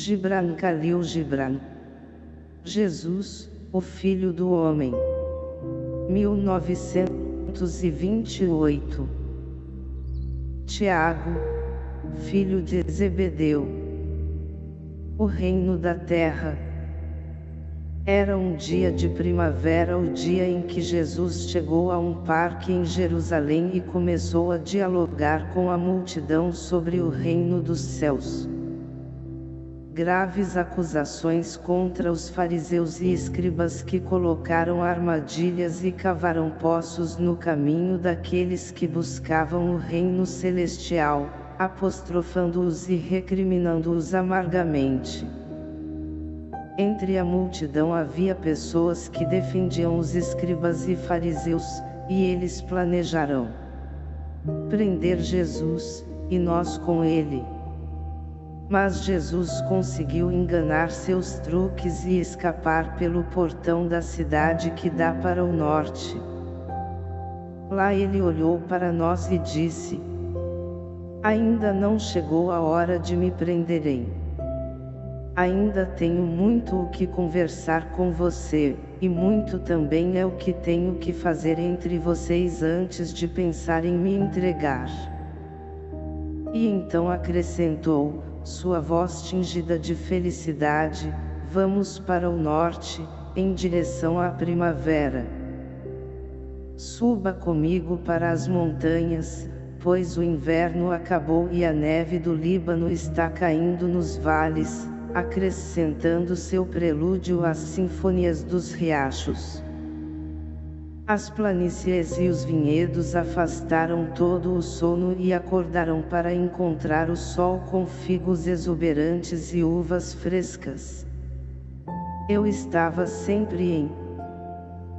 Gibran Khalil Gibran. Jesus, o Filho do Homem. 1928. Tiago, filho de Zebedeu. O reino da terra. Era um dia de primavera o dia em que Jesus chegou a um parque em Jerusalém e começou a dialogar com a multidão sobre o reino dos céus graves acusações contra os fariseus e escribas que colocaram armadilhas e cavaram poços no caminho daqueles que buscavam o reino celestial, apostrofando-os e recriminando-os amargamente. Entre a multidão havia pessoas que defendiam os escribas e fariseus, e eles planejaram prender Jesus, e nós com ele. Mas Jesus conseguiu enganar seus truques e escapar pelo portão da cidade que dá para o norte. Lá ele olhou para nós e disse, Ainda não chegou a hora de me prenderem. Ainda tenho muito o que conversar com você, e muito também é o que tenho que fazer entre vocês antes de pensar em me entregar. E então acrescentou, sua voz tingida de felicidade, vamos para o norte, em direção à primavera. Suba comigo para as montanhas, pois o inverno acabou e a neve do Líbano está caindo nos vales, acrescentando seu prelúdio às sinfonias dos riachos. As planícies e os vinhedos afastaram todo o sono e acordaram para encontrar o sol com figos exuberantes e uvas frescas. Eu estava sempre em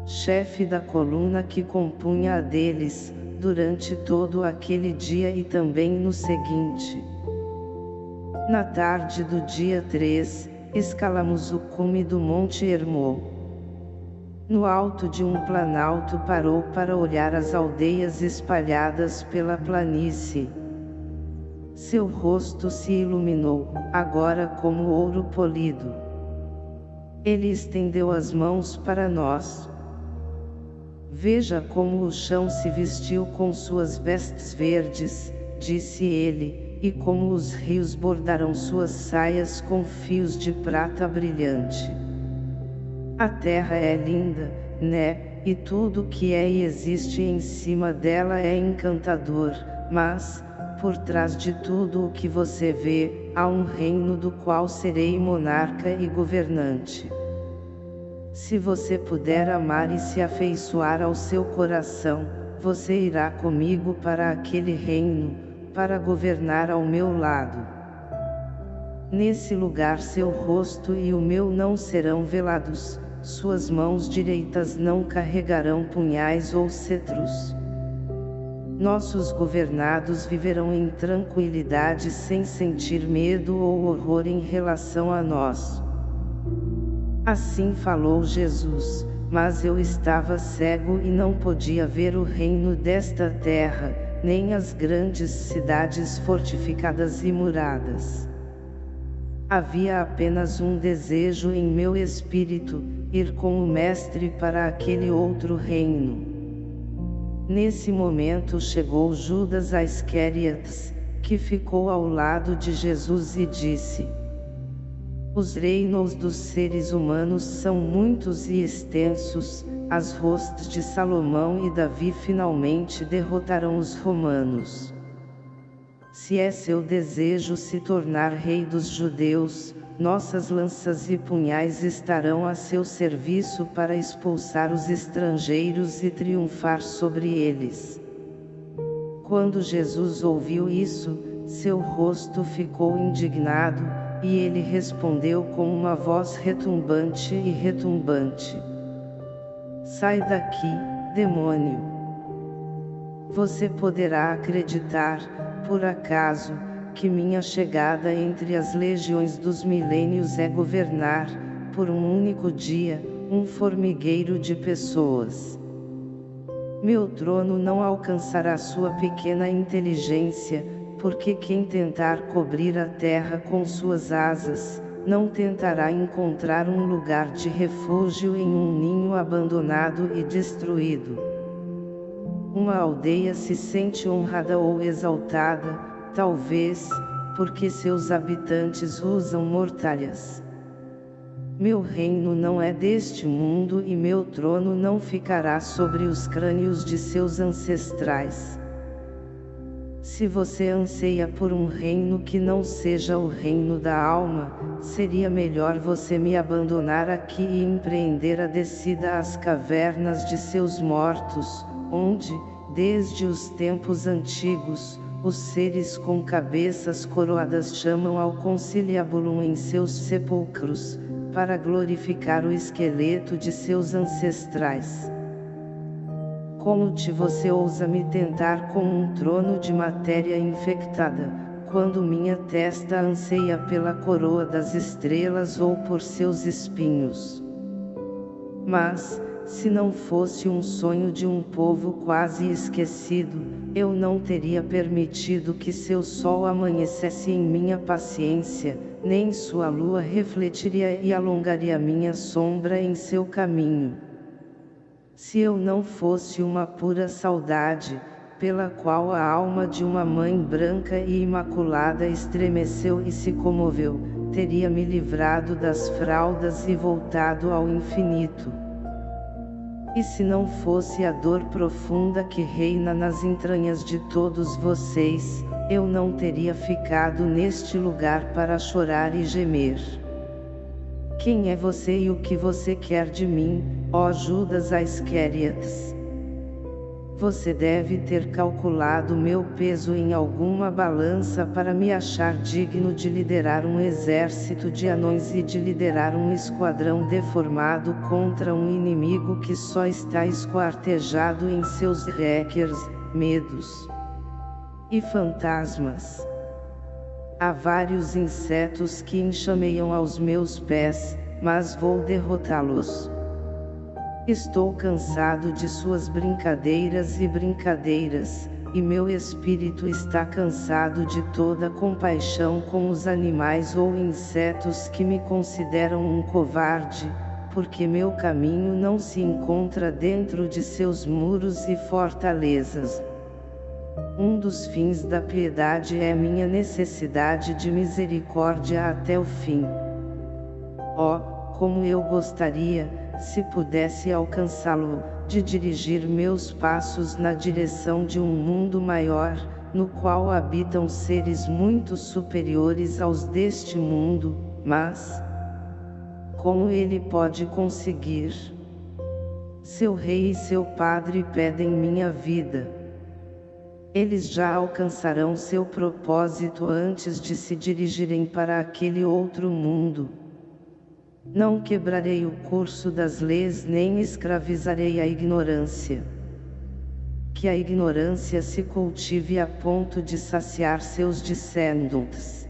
chefe da coluna que compunha a deles, durante todo aquele dia e também no seguinte. Na tarde do dia 3, escalamos o cume do Monte Hermon. No alto de um planalto parou para olhar as aldeias espalhadas pela planície. Seu rosto se iluminou, agora como ouro polido. Ele estendeu as mãos para nós. Veja como o chão se vestiu com suas vestes verdes, disse ele, e como os rios bordaram suas saias com fios de prata brilhante. A terra é linda, né, e tudo que é e existe em cima dela é encantador, mas, por trás de tudo o que você vê, há um reino do qual serei monarca e governante. Se você puder amar e se afeiçoar ao seu coração, você irá comigo para aquele reino, para governar ao meu lado. Nesse lugar seu rosto e o meu não serão velados, suas mãos direitas não carregarão punhais ou cetros. Nossos governados viverão em tranquilidade sem sentir medo ou horror em relação a nós. Assim falou Jesus, mas eu estava cego e não podia ver o reino desta terra, nem as grandes cidades fortificadas e muradas. Havia apenas um desejo em meu espírito, ir com o Mestre para aquele outro reino. Nesse momento chegou Judas Iscariotes, que ficou ao lado de Jesus e disse, Os reinos dos seres humanos são muitos e extensos, as hostes de Salomão e Davi finalmente derrotarão os romanos. Se é seu desejo se tornar rei dos judeus, nossas lanças e punhais estarão a seu serviço para expulsar os estrangeiros e triunfar sobre eles. Quando Jesus ouviu isso, seu rosto ficou indignado, e ele respondeu com uma voz retumbante e retumbante. Sai daqui, demônio! Você poderá acreditar, por acaso, que minha chegada entre as legiões dos milênios é governar, por um único dia, um formigueiro de pessoas. Meu trono não alcançará sua pequena inteligência, porque quem tentar cobrir a terra com suas asas, não tentará encontrar um lugar de refúgio em um ninho abandonado e destruído. Uma aldeia se sente honrada ou exaltada, talvez, porque seus habitantes usam mortalhas. Meu reino não é deste mundo e meu trono não ficará sobre os crânios de seus ancestrais. Se você anseia por um reino que não seja o reino da alma, seria melhor você me abandonar aqui e empreender a descida às cavernas de seus mortos, onde, desde os tempos antigos, os seres com cabeças coroadas chamam ao conciliabulum em seus sepulcros, para glorificar o esqueleto de seus ancestrais. Como te você ousa me tentar com um trono de matéria infectada, quando minha testa anseia pela coroa das estrelas ou por seus espinhos? Mas, se não fosse um sonho de um povo quase esquecido, eu não teria permitido que seu sol amanhecesse em minha paciência, nem sua lua refletiria e alongaria minha sombra em seu caminho. Se eu não fosse uma pura saudade, pela qual a alma de uma mãe branca e imaculada estremeceu e se comoveu, teria me livrado das fraldas e voltado ao infinito. E se não fosse a dor profunda que reina nas entranhas de todos vocês, eu não teria ficado neste lugar para chorar e gemer. Quem é você e o que você quer de mim, ó Judas Iscariotes? Você deve ter calculado meu peso em alguma balança para me achar digno de liderar um exército de anões e de liderar um esquadrão deformado contra um inimigo que só está esquartejado em seus hackers, medos e fantasmas. Há vários insetos que enxameiam aos meus pés, mas vou derrotá-los. Estou cansado de suas brincadeiras e brincadeiras, e meu espírito está cansado de toda compaixão com os animais ou insetos que me consideram um covarde, porque meu caminho não se encontra dentro de seus muros e fortalezas. Um dos fins da piedade é minha necessidade de misericórdia até o fim. Oh, como eu gostaria, se pudesse alcançá-lo, de dirigir meus passos na direção de um mundo maior, no qual habitam seres muito superiores aos deste mundo, mas, como ele pode conseguir? Seu rei e seu padre pedem minha vida. Eles já alcançarão seu propósito antes de se dirigirem para aquele outro mundo. Não quebrarei o curso das leis nem escravizarei a ignorância. Que a ignorância se cultive a ponto de saciar seus descendentes.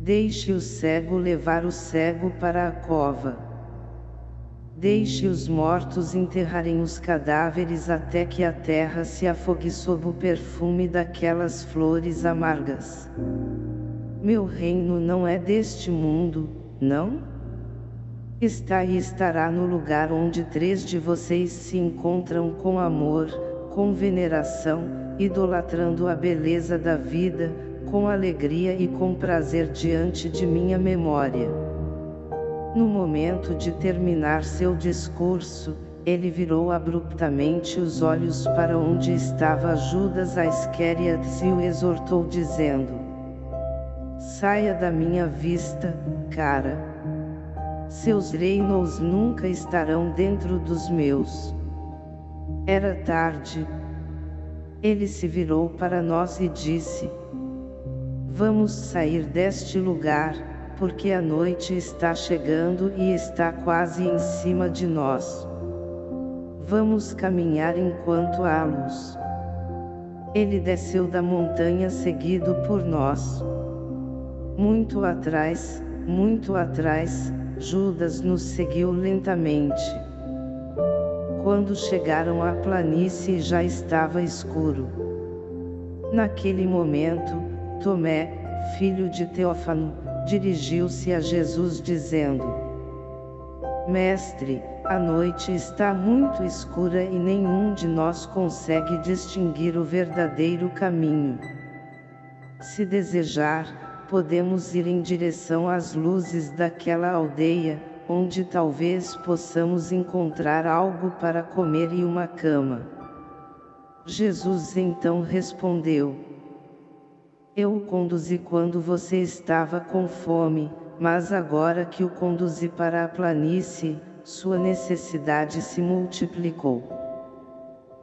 Deixe o cego levar o cego para a cova. Deixe os mortos enterrarem os cadáveres até que a terra se afogue sob o perfume daquelas flores amargas. Meu reino não é deste mundo, não? Está e estará no lugar onde três de vocês se encontram com amor, com veneração, idolatrando a beleza da vida, com alegria e com prazer diante de minha memória. No momento de terminar seu discurso, ele virou abruptamente os olhos para onde estava Judas Iscariot e o exortou dizendo, Saia da minha vista, cara. Seus reinos nunca estarão dentro dos meus. Era tarde. Ele se virou para nós e disse, Vamos sair deste lugar, porque a noite está chegando e está quase em cima de nós. Vamos caminhar enquanto há luz. Ele desceu da montanha seguido por nós. Muito atrás, muito atrás, Judas nos seguiu lentamente. Quando chegaram à planície já estava escuro. Naquele momento, Tomé, filho de Teófano, dirigiu-se a Jesus dizendo, Mestre, a noite está muito escura e nenhum de nós consegue distinguir o verdadeiro caminho. Se desejar, podemos ir em direção às luzes daquela aldeia, onde talvez possamos encontrar algo para comer e uma cama. Jesus então respondeu, Eu o conduzi quando você estava com fome, mas agora que o conduzi para a planície, sua necessidade se multiplicou.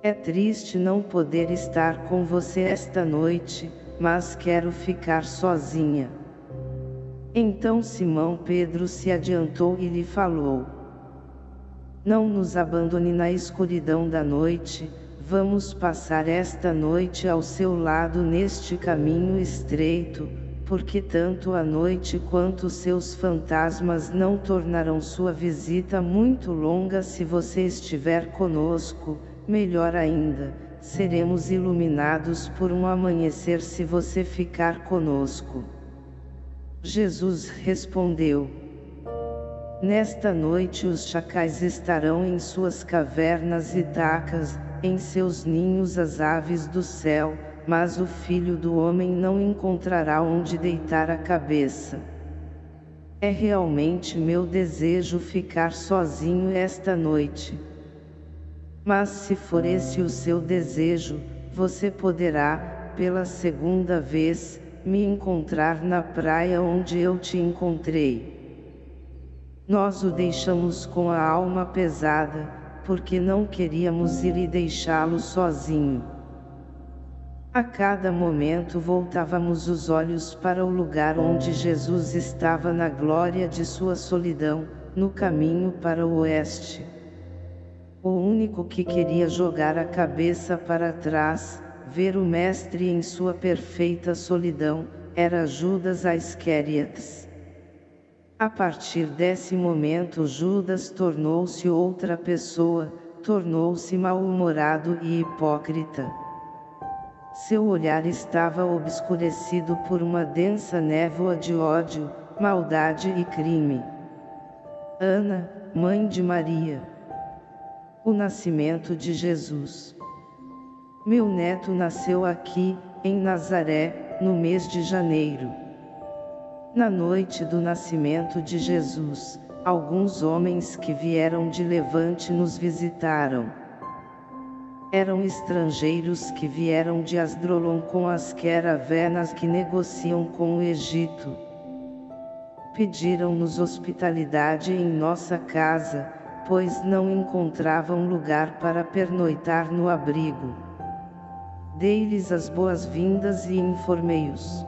É triste não poder estar com você esta noite, mas quero ficar sozinha. Então Simão Pedro se adiantou e lhe falou. Não nos abandone na escuridão da noite, vamos passar esta noite ao seu lado neste caminho estreito, porque tanto a noite quanto seus fantasmas não tornarão sua visita muito longa se você estiver conosco, melhor ainda, seremos iluminados por um amanhecer se você ficar conosco. Jesus respondeu, Nesta noite os chacais estarão em suas cavernas e tacas, em seus ninhos as aves do céu, mas o filho do homem não encontrará onde deitar a cabeça. É realmente meu desejo ficar sozinho esta noite. Mas se for esse o seu desejo, você poderá, pela segunda vez, me encontrar na praia onde eu te encontrei. Nós o deixamos com a alma pesada, porque não queríamos ir e deixá-lo sozinho. A cada momento voltávamos os olhos para o lugar onde Jesus estava na glória de sua solidão, no caminho para o oeste. O único que queria jogar a cabeça para trás, ver o Mestre em sua perfeita solidão, era Judas Iscariotes. A partir desse momento Judas tornou-se outra pessoa, tornou-se mal-humorado e hipócrita. Seu olhar estava obscurecido por uma densa névoa de ódio, maldade e crime. Ana, mãe de Maria o nascimento de Jesus. Meu neto nasceu aqui, em Nazaré, no mês de janeiro. Na noite do nascimento de Jesus, alguns homens que vieram de Levante nos visitaram. Eram estrangeiros que vieram de Asdrolon com as caravenas que negociam com o Egito. Pediram-nos hospitalidade em nossa casa, pois não encontravam lugar para pernoitar no abrigo. Dei-lhes as boas-vindas e informei-os.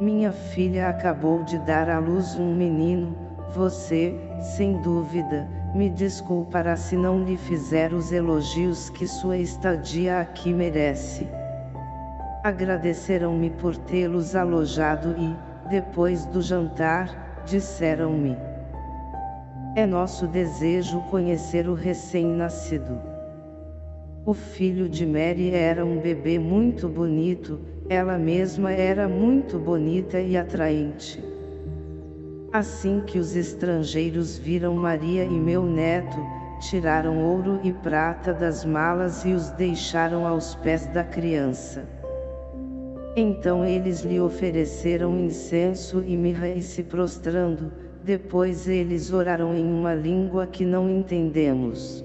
Minha filha acabou de dar à luz um menino, você, sem dúvida, me desculpará se não lhe fizer os elogios que sua estadia aqui merece. Agradeceram-me por tê-los alojado e, depois do jantar, disseram-me. É nosso desejo conhecer o recém-nascido. O filho de Mary era um bebê muito bonito, ela mesma era muito bonita e atraente. Assim que os estrangeiros viram Maria e meu neto, tiraram ouro e prata das malas e os deixaram aos pés da criança. Então eles lhe ofereceram incenso e mirra e se prostrando, depois eles oraram em uma língua que não entendemos.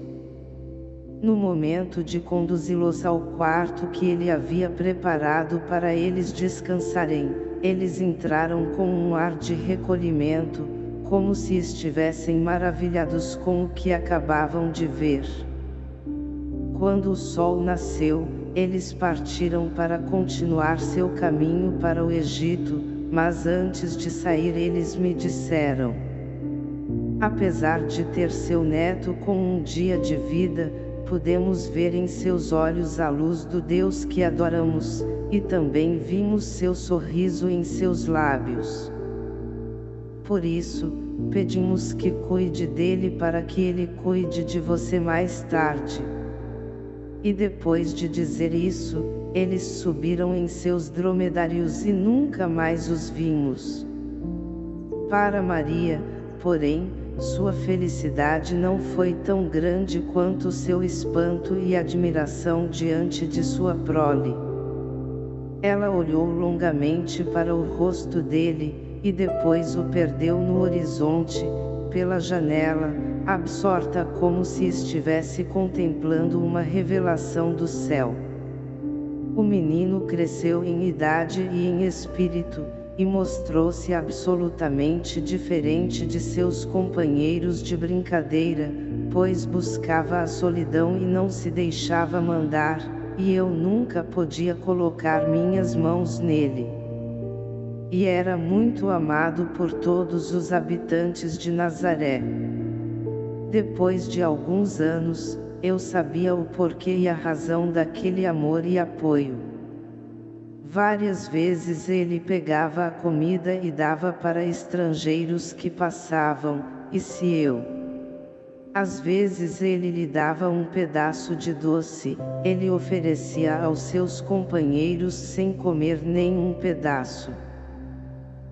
No momento de conduzi-los ao quarto que ele havia preparado para eles descansarem, eles entraram com um ar de recolhimento, como se estivessem maravilhados com o que acabavam de ver. Quando o sol nasceu, eles partiram para continuar seu caminho para o Egito, mas antes de sair eles me disseram. Apesar de ter seu neto com um dia de vida, podemos ver em seus olhos a luz do Deus que adoramos, e também vimos seu sorriso em seus lábios. Por isso, pedimos que cuide dele para que ele cuide de você mais tarde. E depois de dizer isso, eles subiram em seus dromedários e nunca mais os vimos. Para Maria, porém, sua felicidade não foi tão grande quanto seu espanto e admiração diante de sua prole. Ela olhou longamente para o rosto dele, e depois o perdeu no horizonte, pela janela, absorta como se estivesse contemplando uma revelação do céu. O menino cresceu em idade e em espírito, e mostrou-se absolutamente diferente de seus companheiros de brincadeira, pois buscava a solidão e não se deixava mandar, e eu nunca podia colocar minhas mãos nele. E era muito amado por todos os habitantes de Nazaré. Depois de alguns anos, eu sabia o porquê e a razão daquele amor e apoio. Várias vezes ele pegava a comida e dava para estrangeiros que passavam, e se eu. Às vezes ele lhe dava um pedaço de doce, ele oferecia aos seus companheiros sem comer nenhum pedaço.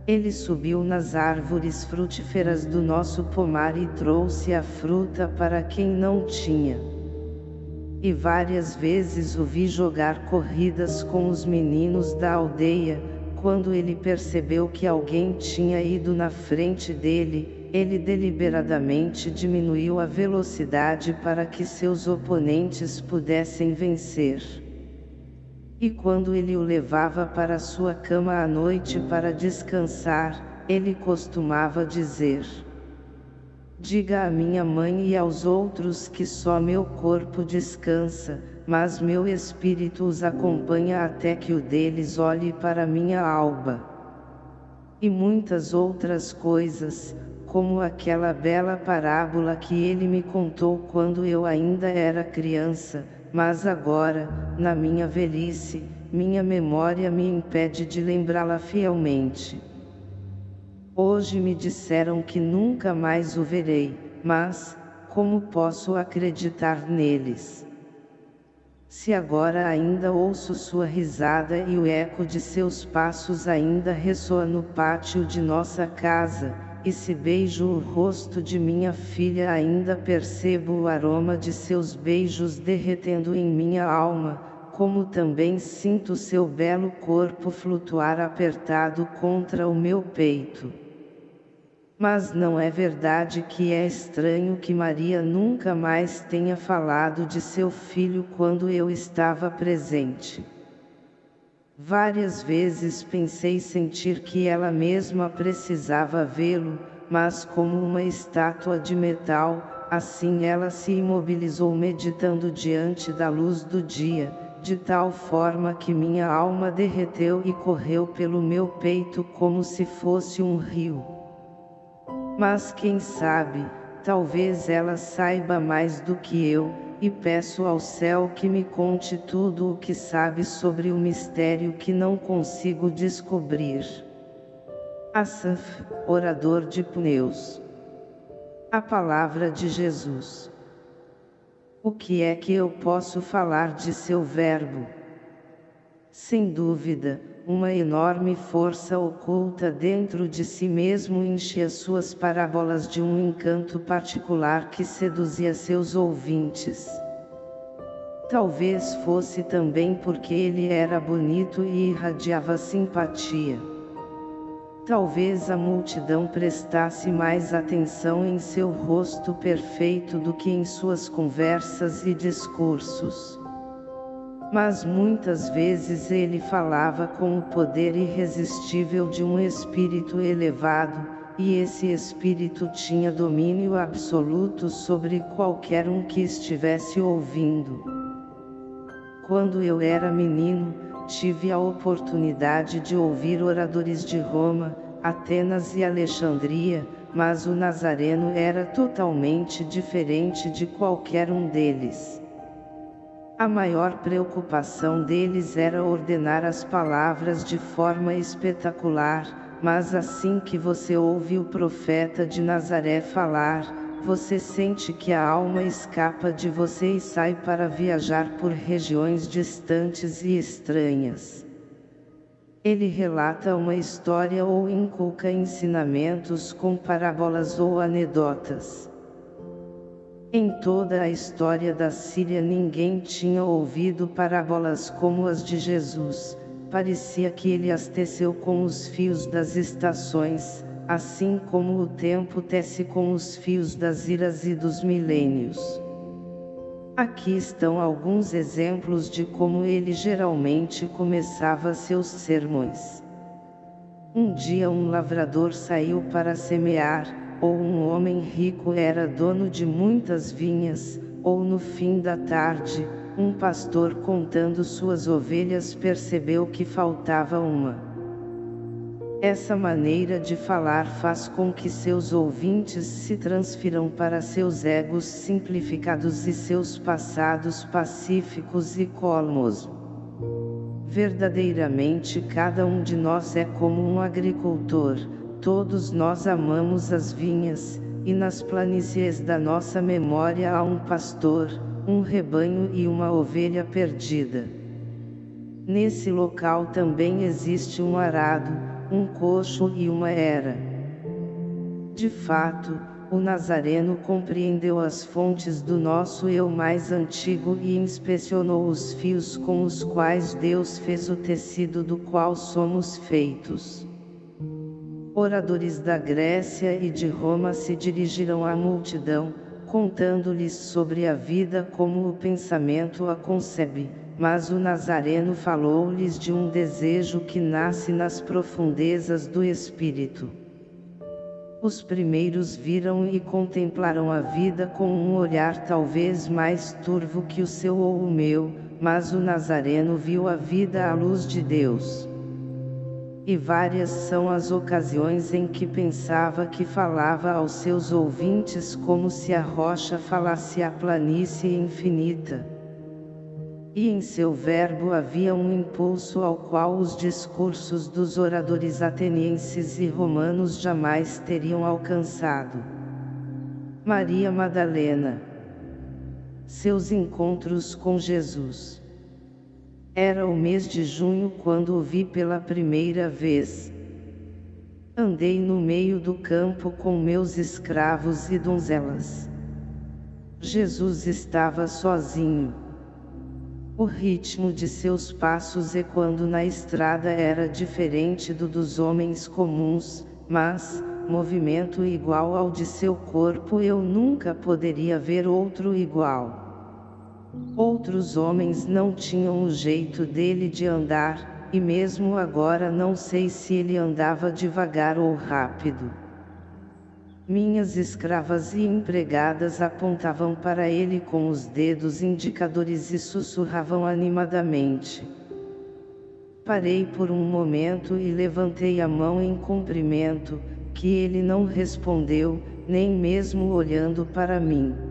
Ele subiu nas árvores frutíferas do nosso pomar e trouxe a fruta para quem não tinha e várias vezes o vi jogar corridas com os meninos da aldeia, quando ele percebeu que alguém tinha ido na frente dele, ele deliberadamente diminuiu a velocidade para que seus oponentes pudessem vencer. E quando ele o levava para sua cama à noite para descansar, ele costumava dizer: Diga à minha mãe e aos outros que só meu corpo descansa, mas meu espírito os acompanha até que o deles olhe para minha alba. E muitas outras coisas, como aquela bela parábola que ele me contou quando eu ainda era criança, mas agora, na minha velhice, minha memória me impede de lembrá-la fielmente. Hoje me disseram que nunca mais o verei, mas, como posso acreditar neles? Se agora ainda ouço sua risada e o eco de seus passos ainda ressoa no pátio de nossa casa, e se beijo o rosto de minha filha ainda percebo o aroma de seus beijos derretendo em minha alma, como também sinto seu belo corpo flutuar apertado contra o meu peito. Mas não é verdade que é estranho que Maria nunca mais tenha falado de seu filho quando eu estava presente. Várias vezes pensei sentir que ela mesma precisava vê-lo, mas como uma estátua de metal, assim ela se imobilizou meditando diante da luz do dia, de tal forma que minha alma derreteu e correu pelo meu peito como se fosse um rio. Mas quem sabe, talvez ela saiba mais do que eu, e peço ao céu que me conte tudo o que sabe sobre o mistério que não consigo descobrir. Asaf, orador de Pneus. A palavra de Jesus. O que é que eu posso falar de seu verbo? Sem dúvida, uma enorme força oculta dentro de si mesmo enchia suas parábolas de um encanto particular que seduzia seus ouvintes. Talvez fosse também porque ele era bonito e irradiava simpatia. Talvez a multidão prestasse mais atenção em seu rosto perfeito do que em suas conversas e discursos. Mas muitas vezes ele falava com o poder irresistível de um espírito elevado, e esse espírito tinha domínio absoluto sobre qualquer um que estivesse ouvindo. Quando eu era menino, tive a oportunidade de ouvir oradores de Roma, Atenas e Alexandria, mas o Nazareno era totalmente diferente de qualquer um deles. A maior preocupação deles era ordenar as palavras de forma espetacular, mas assim que você ouve o profeta de Nazaré falar, você sente que a alma escapa de você e sai para viajar por regiões distantes e estranhas. Ele relata uma história ou inculca ensinamentos com parábolas ou anedotas. Em toda a história da Síria ninguém tinha ouvido parábolas como as de Jesus, parecia que ele as teceu com os fios das estações, assim como o tempo tece com os fios das iras e dos milênios. Aqui estão alguns exemplos de como ele geralmente começava seus sermões. Um dia um lavrador saiu para semear, ou um homem rico era dono de muitas vinhas, ou no fim da tarde, um pastor contando suas ovelhas percebeu que faltava uma. Essa maneira de falar faz com que seus ouvintes se transfiram para seus egos simplificados e seus passados pacíficos e colmos. Verdadeiramente cada um de nós é como um agricultor, todos nós amamos as vinhas, e nas planícies da nossa memória há um pastor, um rebanho e uma ovelha perdida. Nesse local também existe um arado, um coxo e uma era. De fato, o Nazareno compreendeu as fontes do nosso eu mais antigo e inspecionou os fios com os quais Deus fez o tecido do qual somos feitos. Oradores da Grécia e de Roma se dirigiram à multidão, contando-lhes sobre a vida como o pensamento a concebe, mas o Nazareno falou-lhes de um desejo que nasce nas profundezas do espírito. Os primeiros viram e contemplaram a vida com um olhar talvez mais turvo que o seu ou o meu, mas o Nazareno viu a vida à luz de Deus. E várias são as ocasiões em que pensava que falava aos seus ouvintes como se a rocha falasse à planície infinita e em seu verbo havia um impulso ao qual os discursos dos oradores atenienses e romanos jamais teriam alcançado. Maria Madalena Seus encontros com Jesus Era o mês de junho quando o vi pela primeira vez. Andei no meio do campo com meus escravos e donzelas. Jesus estava sozinho. O ritmo de seus passos ecoando na estrada era diferente do dos homens comuns, mas, movimento igual ao de seu corpo eu nunca poderia ver outro igual. Outros homens não tinham o jeito dele de andar, e mesmo agora não sei se ele andava devagar ou rápido. Minhas escravas e empregadas apontavam para ele com os dedos indicadores e sussurravam animadamente. Parei por um momento e levantei a mão em cumprimento, que ele não respondeu, nem mesmo olhando para mim.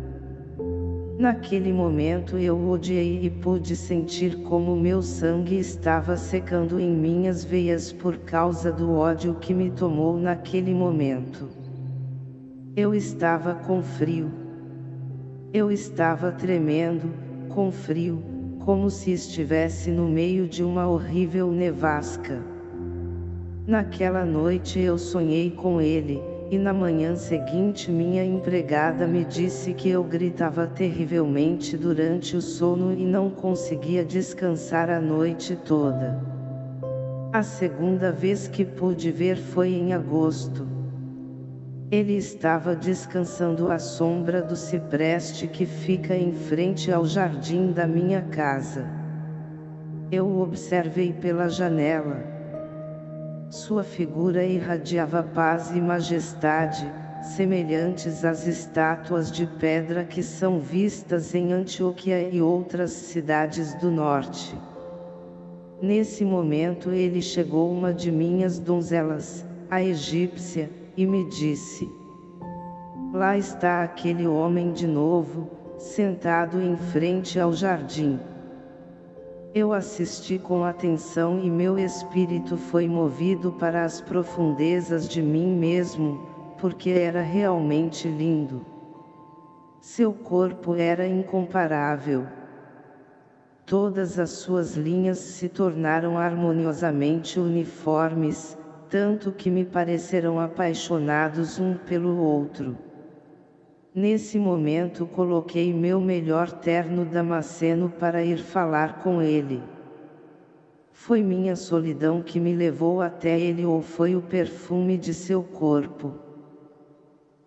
Naquele momento eu odiei e pude sentir como meu sangue estava secando em minhas veias por causa do ódio que me tomou naquele momento. Eu estava com frio. Eu estava tremendo, com frio, como se estivesse no meio de uma horrível nevasca. Naquela noite eu sonhei com ele, e na manhã seguinte minha empregada me disse que eu gritava terrivelmente durante o sono e não conseguia descansar a noite toda. A segunda vez que pude ver foi em agosto. Ele estava descansando à sombra do cipreste que fica em frente ao jardim da minha casa. Eu o observei pela janela. Sua figura irradiava paz e majestade, semelhantes às estátuas de pedra que são vistas em Antioquia e outras cidades do norte. Nesse momento ele chegou uma de minhas donzelas, a egípcia, e me disse: Lá está aquele homem de novo, sentado em frente ao jardim. Eu assisti com atenção e meu espírito foi movido para as profundezas de mim mesmo, porque era realmente lindo. Seu corpo era incomparável. todas as suas linhas se tornaram harmoniosamente uniformes, tanto que me pareceram apaixonados um pelo outro. Nesse momento coloquei meu melhor terno damasceno para ir falar com ele. Foi minha solidão que me levou até ele ou foi o perfume de seu corpo?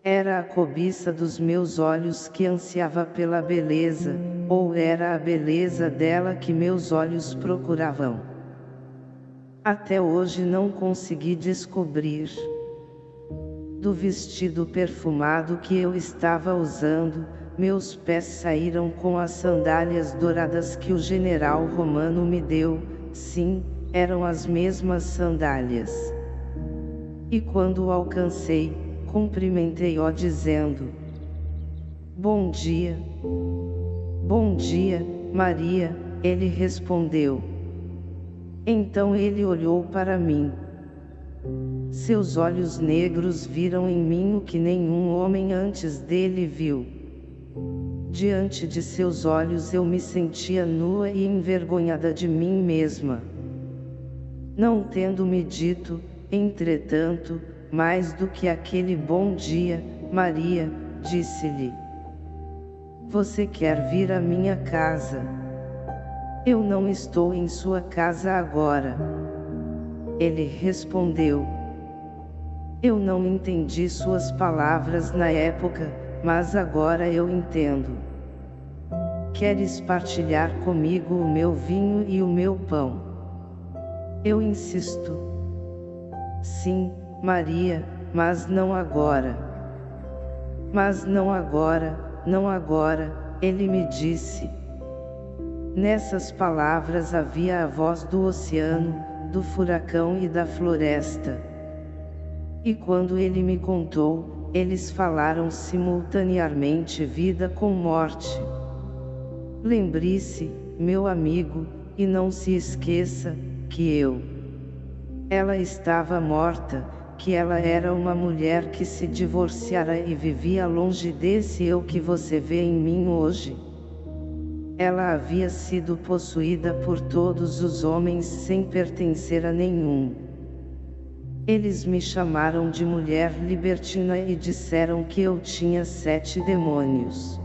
Era a cobiça dos meus olhos que ansiava pela beleza, ou era a beleza dela que meus olhos procuravam? Até hoje não consegui descobrir. Do vestido perfumado que eu estava usando, meus pés saíram com as sandálias douradas que o general romano me deu, sim, eram as mesmas sandálias. E quando o alcancei, cumprimentei-o dizendo, Bom dia. Bom dia, Maria, ele respondeu. Então ele olhou para mim. Seus olhos negros viram em mim o que nenhum homem antes dele viu. Diante de seus olhos eu me sentia nua e envergonhada de mim mesma. Não tendo me dito, entretanto, mais do que aquele bom dia, Maria, disse-lhe. Você quer vir à minha casa? Eu não estou em sua casa agora. Ele respondeu. Eu não entendi suas palavras na época, mas agora eu entendo. Queres partilhar comigo o meu vinho e o meu pão? Eu insisto. Sim, Maria, mas não agora. Mas não agora, não agora, ele me disse. Nessas palavras havia a voz do oceano, do furacão e da floresta. E quando ele me contou, eles falaram simultaneamente vida com morte. Lembre-se, meu amigo, e não se esqueça, que eu. Ela estava morta, que ela era uma mulher que se divorciara e vivia longe desse eu que você vê em mim hoje. Ela havia sido possuída por todos os homens sem pertencer a nenhum. Eles me chamaram de mulher libertina e disseram que eu tinha sete demônios.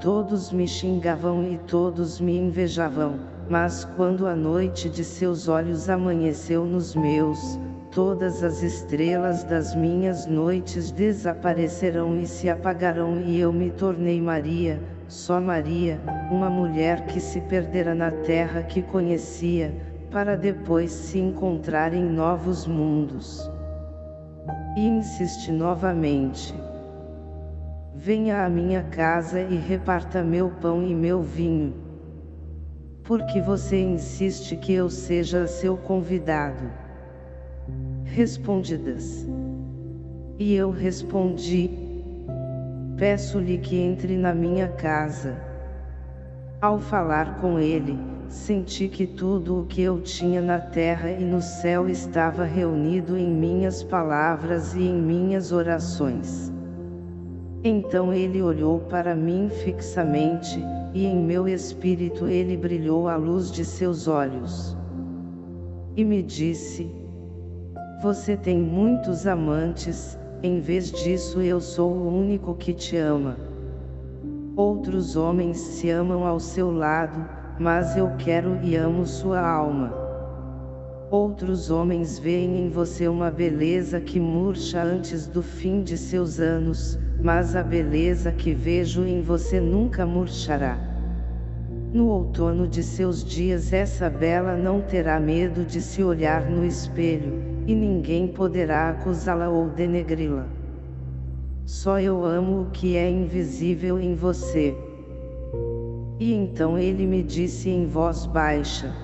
Todos me xingavam e todos me invejavam, mas quando a noite de seus olhos amanheceu nos meus, todas as estrelas das minhas noites desaparecerão e se apagarão e eu me tornei Maria, só Maria, uma mulher que se perdera na terra que conhecia, para depois se encontrar em novos mundos. E insiste novamente. Venha à minha casa e reparta meu pão e meu vinho. Porque você insiste que eu seja seu convidado respondidas. E eu respondi, peço-lhe que entre na minha casa. Ao falar com ele, senti que tudo o que eu tinha na terra e no céu estava reunido em minhas palavras e em minhas orações. Então ele olhou para mim fixamente, e em meu espírito ele brilhou a luz de seus olhos. E me disse, você tem muitos amantes, em vez disso eu sou o único que te ama. Outros homens se amam ao seu lado, mas eu quero e amo sua alma. Outros homens veem em você uma beleza que murcha antes do fim de seus anos, mas a beleza que vejo em você nunca murchará. No outono de seus dias essa bela não terá medo de se olhar no espelho, e ninguém poderá acusá-la ou denegri-la. Só eu amo o que é invisível em você. E então ele me disse em voz baixa: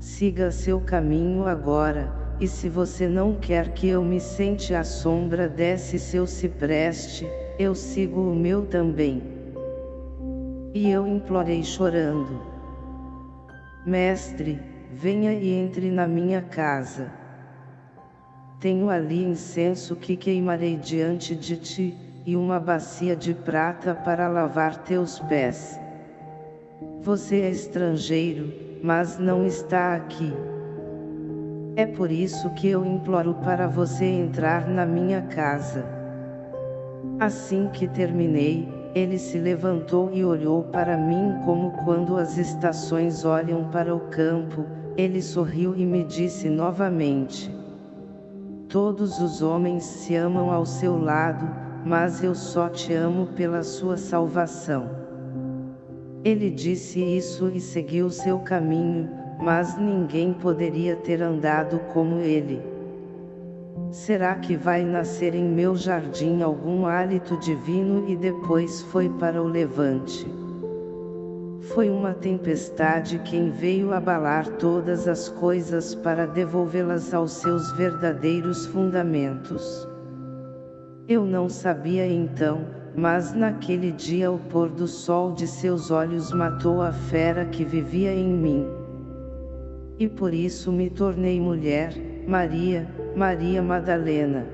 Siga seu caminho agora, e se você não quer que eu me sente à sombra desse seu cipreste, eu sigo o meu também. E eu implorei chorando: Mestre, venha e entre na minha casa. Tenho ali incenso que queimarei diante de ti, e uma bacia de prata para lavar teus pés. Você é estrangeiro, mas não está aqui. É por isso que eu imploro para você entrar na minha casa. Assim que terminei, ele se levantou e olhou para mim como quando as estações olham para o campo, ele sorriu e me disse novamente. Todos os homens se amam ao seu lado, mas eu só te amo pela sua salvação. Ele disse isso e seguiu seu caminho, mas ninguém poderia ter andado como ele. Será que vai nascer em meu jardim algum hálito divino e depois foi para o levante? Foi uma tempestade quem veio abalar todas as coisas para devolvê-las aos seus verdadeiros fundamentos. Eu não sabia então, mas naquele dia o pôr do sol de seus olhos matou a fera que vivia em mim. E por isso me tornei mulher, Maria, Maria Madalena.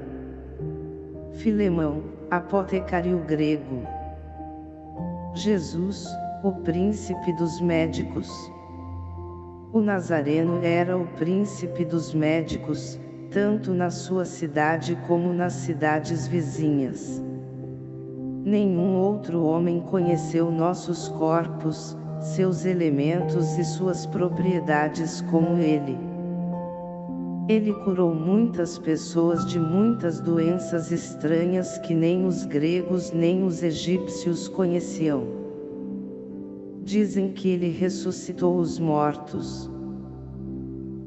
Filemão, apotecário grego. Jesus, o príncipe dos médicos. O Nazareno era o príncipe dos médicos, tanto na sua cidade como nas cidades vizinhas. Nenhum outro homem conheceu nossos corpos, seus elementos e suas propriedades como ele. Ele curou muitas pessoas de muitas doenças estranhas que nem os gregos nem os egípcios conheciam. Dizem que ele ressuscitou os mortos.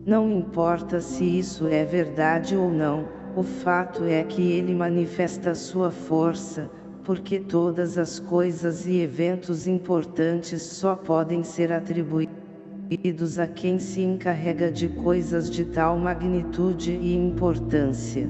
Não importa se isso é verdade ou não, o fato é que ele manifesta sua força, porque todas as coisas e eventos importantes só podem ser atribuídos a quem se encarrega de coisas de tal magnitude e importância.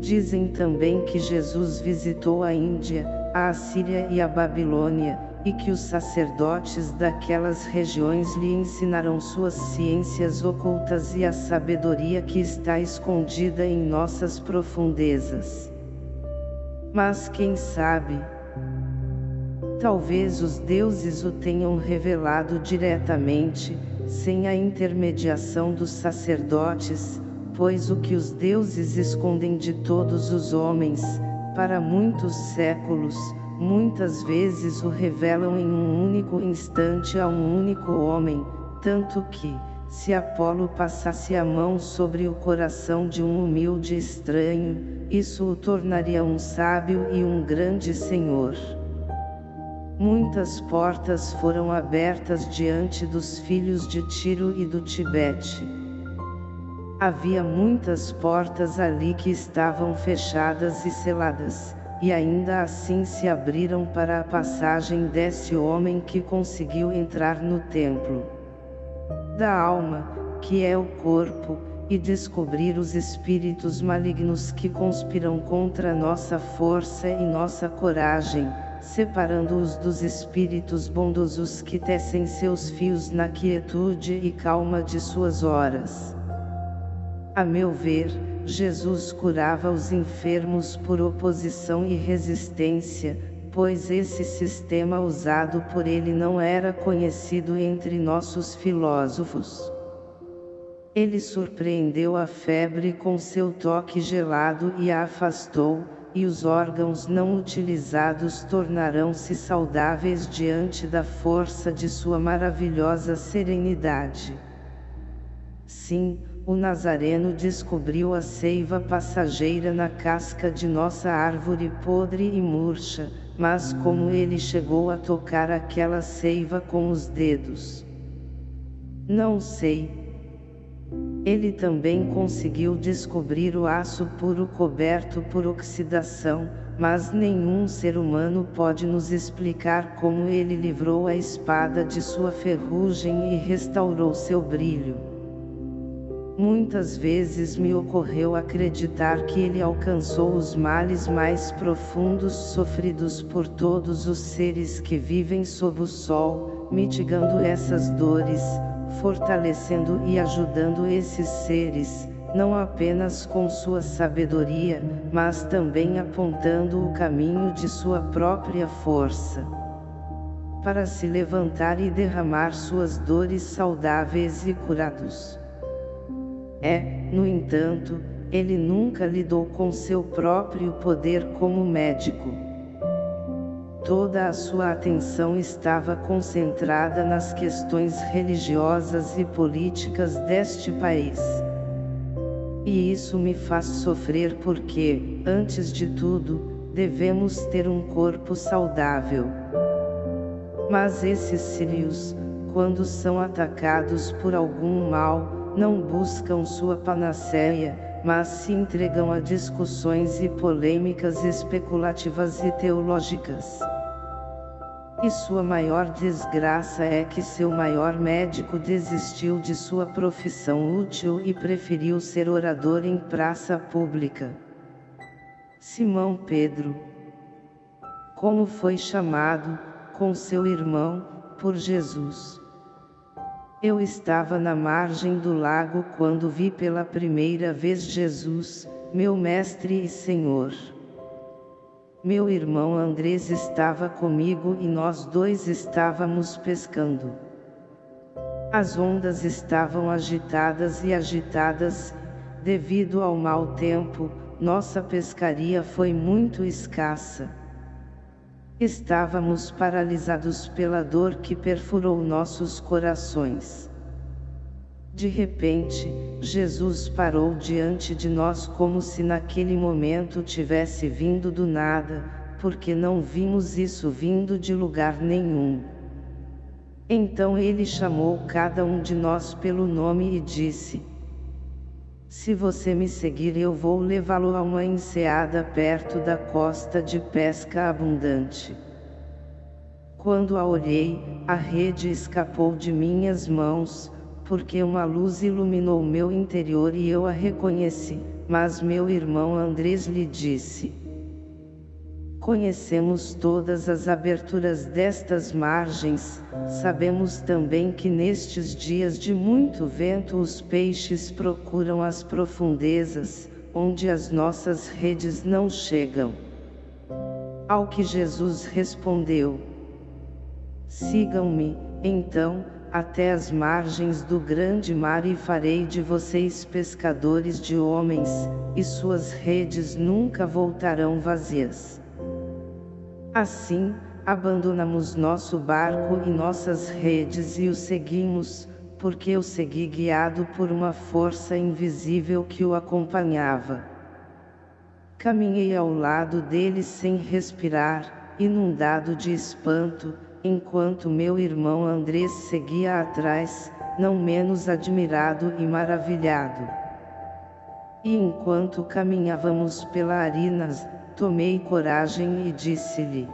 Dizem também que Jesus visitou a Índia, a Assíria e a Babilônia, e que os sacerdotes daquelas regiões lhe ensinaram suas ciências ocultas e a sabedoria que está escondida em nossas profundezas. Mas quem sabe, Talvez os deuses o tenham revelado diretamente, sem a intermediação dos sacerdotes, pois o que os deuses escondem de todos os homens, para muitos séculos, muitas vezes o revelam em um único instante a um único homem, tanto que, se Apolo passasse a mão sobre o coração de um humilde estranho, isso o tornaria um sábio e um grande senhor. Muitas portas foram abertas diante dos filhos de Tiro e do Tibete. Havia muitas portas ali que estavam fechadas e seladas, e ainda assim se abriram para a passagem desse homem que conseguiu entrar no templo da alma, que é o corpo, e descobrir os espíritos malignos que conspiram contra nossa força e nossa coragem, separando-os dos espíritos bondosos que tecem seus fios na quietude e calma de suas horas. A meu ver, Jesus curava os enfermos por oposição e resistência, pois esse sistema usado por ele não era conhecido entre nossos filósofos. Ele surpreendeu a febre com seu toque gelado e a afastou, e os órgãos não utilizados tornarão-se saudáveis diante da força de sua maravilhosa serenidade. Sim, o Nazareno descobriu a seiva passageira na casca de nossa árvore podre e murcha, mas como ele chegou a tocar aquela seiva com os dedos? Não sei, ele também conseguiu descobrir o aço puro coberto por oxidação, mas nenhum ser humano pode nos explicar como ele livrou a espada de sua ferrugem e restaurou seu brilho. Muitas vezes me ocorreu acreditar que ele alcançou os males mais profundos sofridos por todos os seres que vivem sob o sol, mitigando essas dores, fortalecendo e ajudando esses seres, não apenas com sua sabedoria, mas também apontando o caminho de sua própria força. para se levantar e derramar suas dores saudáveis e curados. É, no entanto, ele nunca lidou com seu próprio poder como médico. Toda a sua atenção estava concentrada nas questões religiosas e políticas deste país. E isso me faz sofrer porque, antes de tudo, devemos ter um corpo saudável. Mas esses sírios, quando são atacados por algum mal, não buscam sua panaceia, mas se entregam a discussões e polêmicas especulativas e teológicas. E sua maior desgraça é que seu maior médico desistiu de sua profissão útil e preferiu ser orador em praça pública. Simão Pedro Como foi chamado, com seu irmão, por Jesus. Eu estava na margem do lago quando vi pela primeira vez Jesus, meu Mestre e Senhor. Meu irmão Andrés estava comigo e nós dois estávamos pescando. As ondas estavam agitadas e agitadas, devido ao mau tempo, nossa pescaria foi muito escassa. Estávamos paralisados pela dor que perfurou nossos corações. De repente, Jesus parou diante de nós como se naquele momento tivesse vindo do nada, porque não vimos isso vindo de lugar nenhum. Então ele chamou cada um de nós pelo nome e disse, Se você me seguir eu vou levá-lo a uma enseada perto da costa de pesca abundante. Quando a olhei, a rede escapou de minhas mãos, porque uma luz iluminou meu interior e eu a reconheci, mas meu irmão Andrés lhe disse. Conhecemos todas as aberturas destas margens, sabemos também que nestes dias de muito vento os peixes procuram as profundezas, onde as nossas redes não chegam. Ao que Jesus respondeu, Sigam-me, então, até as margens do grande mar e farei de vocês pescadores de homens, e suas redes nunca voltarão vazias. Assim, abandonamos nosso barco e nossas redes e o seguimos, porque eu segui guiado por uma força invisível que o acompanhava. Caminhei ao lado dele sem respirar, inundado de espanto, enquanto meu irmão Andrés seguia atrás, não menos admirado e maravilhado. E enquanto caminhávamos pela Arinas, tomei coragem e disse-lhe,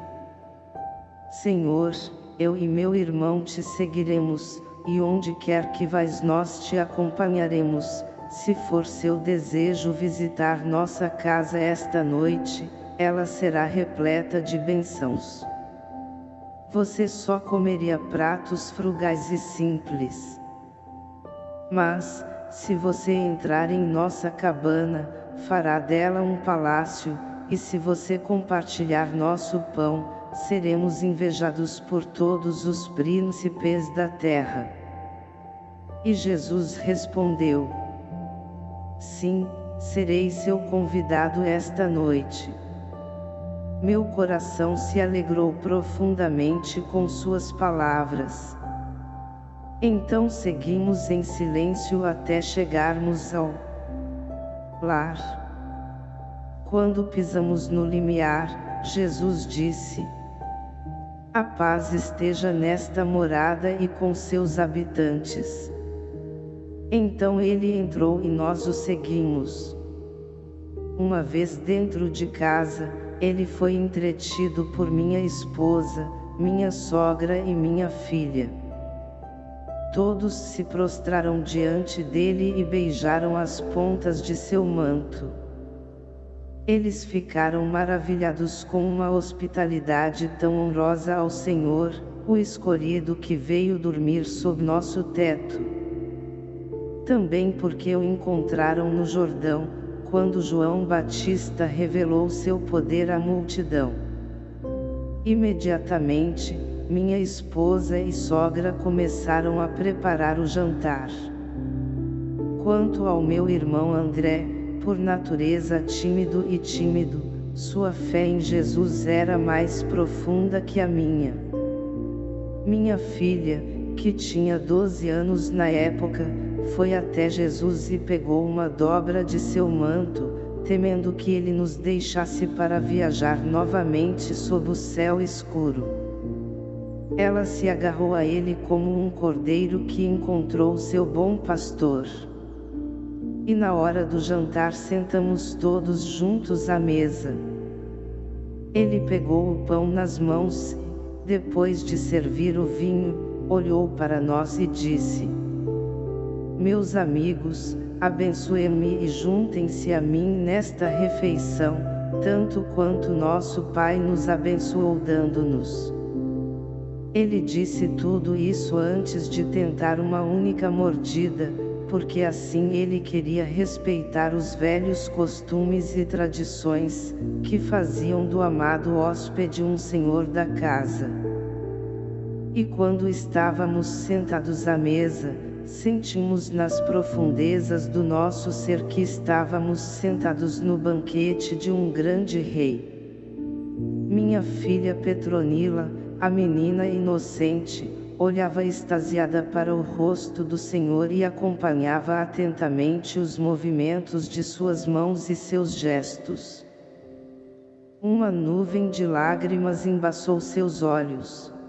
Senhor, eu e meu irmão te seguiremos, e onde quer que vais nós te acompanharemos, se for seu desejo visitar nossa casa esta noite, ela será repleta de bênçãos você só comeria pratos frugais e simples. Mas, se você entrar em nossa cabana, fará dela um palácio, e se você compartilhar nosso pão, seremos invejados por todos os príncipes da terra. E Jesus respondeu, Sim, serei seu convidado esta noite. Meu coração se alegrou profundamente com suas palavras. Então seguimos em silêncio até chegarmos ao lar. Quando pisamos no limiar, Jesus disse, A paz esteja nesta morada e com seus habitantes. Então ele entrou e nós o seguimos. Uma vez dentro de casa, ele foi entretido por minha esposa, minha sogra e minha filha. Todos se prostraram diante dele e beijaram as pontas de seu manto. Eles ficaram maravilhados com uma hospitalidade tão honrosa ao Senhor, o escolhido que veio dormir sob nosso teto. Também porque o encontraram no Jordão, quando João Batista revelou seu poder à multidão. Imediatamente, minha esposa e sogra começaram a preparar o jantar. Quanto ao meu irmão André, por natureza tímido e tímido, sua fé em Jesus era mais profunda que a minha. Minha filha, que tinha 12 anos na época, foi até Jesus e pegou uma dobra de seu manto, temendo que ele nos deixasse para viajar novamente sob o céu escuro. Ela se agarrou a ele como um cordeiro que encontrou seu bom pastor. E na hora do jantar sentamos todos juntos à mesa. Ele pegou o pão nas mãos, depois de servir o vinho, olhou para nós e disse: Meus amigos, abençoe-me e juntem-se a mim nesta refeição, tanto quanto nosso Pai nos abençoou dando-nos. Ele disse tudo isso antes de tentar uma única mordida, porque assim ele queria respeitar os velhos costumes e tradições, que faziam do amado hóspede um senhor da casa. E quando estávamos sentados à mesa, sentimos nas profundezas do nosso ser que estávamos sentados no banquete de um grande rei. Minha filha Petronila, a menina inocente, olhava extasiada para o rosto do Senhor e acompanhava atentamente os movimentos de suas mãos e seus gestos. Uma nuvem de lágrimas embaçou seus olhos.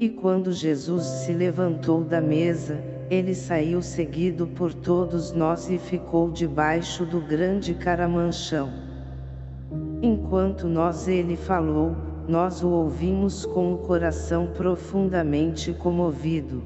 E quando Jesus se levantou da mesa, ele saiu seguido por todos nós e ficou debaixo do grande caramanchão. Enquanto nós ele falou, nós o ouvimos com o coração profundamente comovido.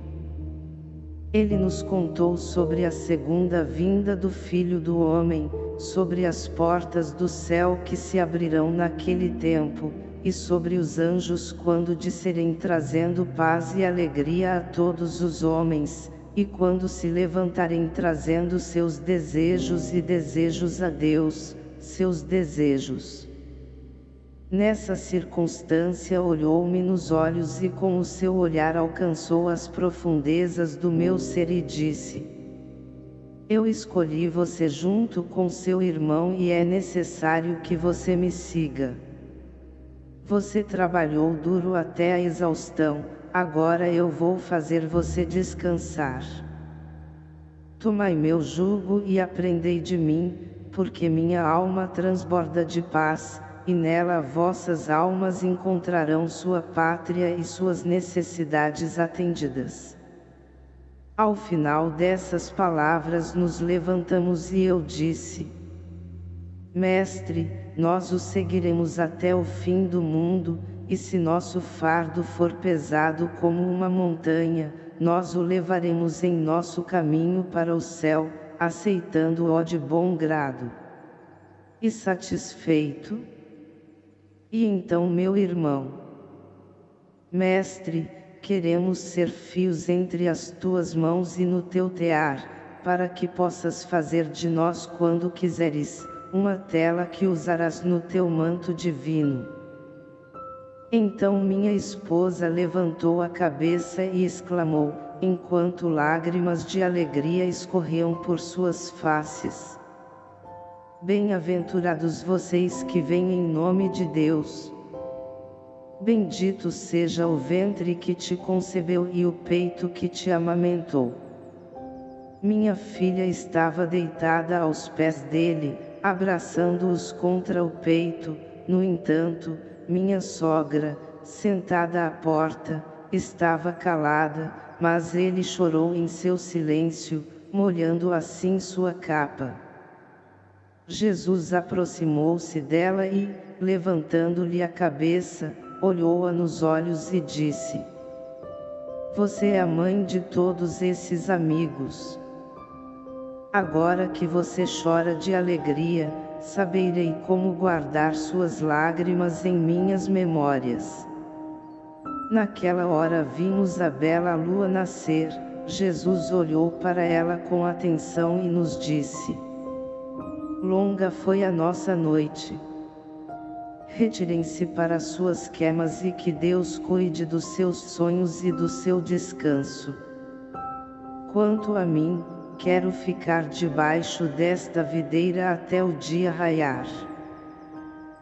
Ele nos contou sobre a segunda vinda do Filho do Homem, sobre as portas do céu que se abrirão naquele tempo, e sobre os anjos quando disserem trazendo paz e alegria a todos os homens, e quando se levantarem trazendo seus desejos e desejos a Deus, seus desejos. Nessa circunstância olhou-me nos olhos e com o seu olhar alcançou as profundezas do meu ser e disse, Eu escolhi você junto com seu irmão e é necessário que você me siga. Você trabalhou duro até a exaustão, agora eu vou fazer você descansar. Tomai meu jugo e aprendei de mim, porque minha alma transborda de paz, e nela vossas almas encontrarão sua pátria e suas necessidades atendidas. Ao final dessas palavras nos levantamos e eu disse, Mestre, nós o seguiremos até o fim do mundo, e se nosso fardo for pesado como uma montanha, nós o levaremos em nosso caminho para o céu, aceitando-o de bom grado. E satisfeito? E então meu irmão, Mestre, queremos ser fios entre as tuas mãos e no teu tear, para que possas fazer de nós quando quiseres, uma tela que usarás no teu manto divino. Então minha esposa levantou a cabeça e exclamou, enquanto lágrimas de alegria escorriam por suas faces. Bem-aventurados vocês que vêm em nome de Deus. Bendito seja o ventre que te concebeu e o peito que te amamentou. Minha filha estava deitada aos pés dele, abraçando-os contra o peito, no entanto, minha sogra, sentada à porta, estava calada, mas ele chorou em seu silêncio, molhando assim sua capa. Jesus aproximou-se dela e, levantando-lhe a cabeça, olhou-a nos olhos e disse, Você é a mãe de todos esses amigos. Agora que você chora de alegria, saberei como guardar suas lágrimas em minhas memórias. Naquela hora vimos a bela lua nascer, Jesus olhou para ela com atenção e nos disse, Longa foi a nossa noite. retirem-se para suas quemas e que Deus cuide dos seus sonhos e do seu descanso. Quanto a mim, quero ficar debaixo desta videira até o dia raiar.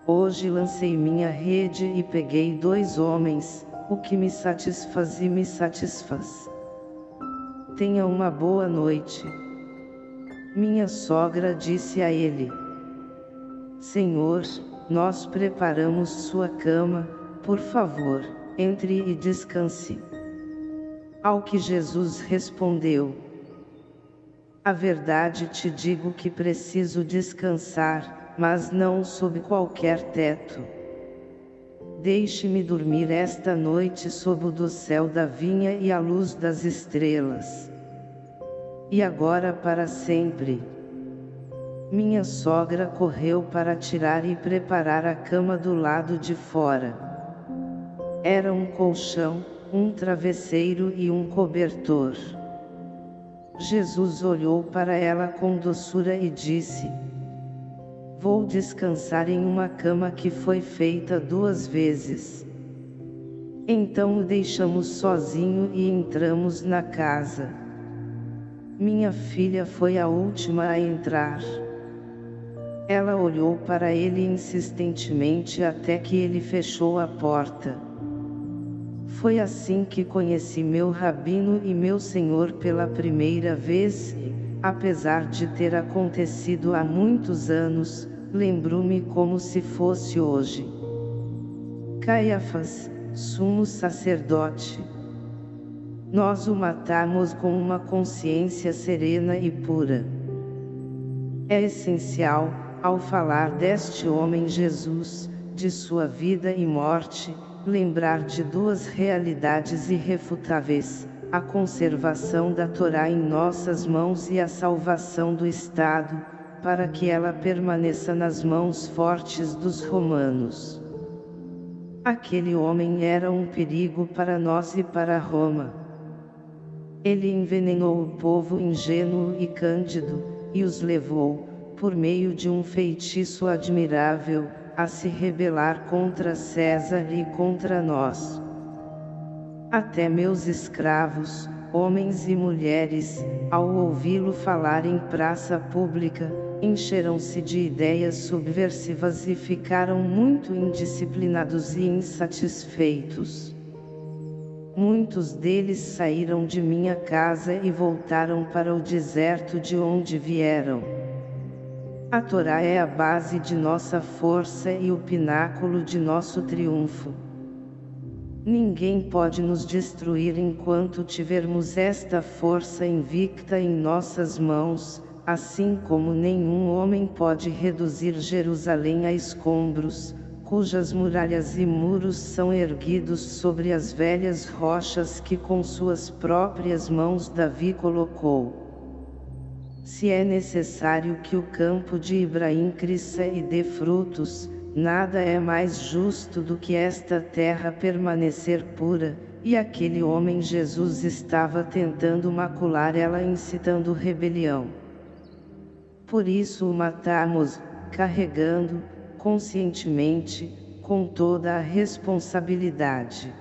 Hoje lancei minha rede e peguei dois homens, o que me satisfaz e me satisfaz. Tenha uma boa noite. Minha sogra disse a ele. Senhor, nós preparamos sua cama, por favor, entre e descanse. Ao que Jesus respondeu. A verdade te digo que preciso descansar, mas não sob qualquer teto. Deixe-me dormir esta noite sob o do céu da vinha e a luz das estrelas. E agora para sempre. Minha sogra correu para tirar e preparar a cama do lado de fora. Era um colchão, um travesseiro e um cobertor. Jesus olhou para ela com doçura e disse, Vou descansar em uma cama que foi feita duas vezes. Então o deixamos sozinho e entramos na casa. Minha filha foi a última a entrar. Ela olhou para ele insistentemente até que ele fechou a porta. Foi assim que conheci meu rabino e meu senhor pela primeira vez e, apesar de ter acontecido há muitos anos, lembro-me como se fosse hoje. Caiafas, sumo sacerdote. Nós o matamos com uma consciência serena e pura. É essencial, ao falar deste homem Jesus, de sua vida e morte, lembrar de duas realidades irrefutáveis, a conservação da Torá em nossas mãos e a salvação do Estado, para que ela permaneça nas mãos fortes dos romanos. Aquele homem era um perigo para nós e para Roma. Ele envenenou o povo ingênuo e cândido, e os levou, por meio de um feitiço admirável, a se rebelar contra César e contra nós. Até meus escravos, homens e mulheres, ao ouvi-lo falar em praça pública, encheram-se de ideias subversivas e ficaram muito indisciplinados e insatisfeitos. Muitos deles saíram de minha casa e voltaram para o deserto de onde vieram. A Torá é a base de nossa força e o pináculo de nosso triunfo. Ninguém pode nos destruir enquanto tivermos esta força invicta em nossas mãos, assim como nenhum homem pode reduzir Jerusalém a escombros, cujas muralhas e muros são erguidos sobre as velhas rochas que com suas próprias mãos Davi colocou. Se é necessário que o campo de Ibrahim cresça e dê frutos, nada é mais justo do que esta terra permanecer pura, e aquele homem Jesus estava tentando macular ela incitando rebelião. Por isso o matamos, carregando, conscientemente, com toda a responsabilidade.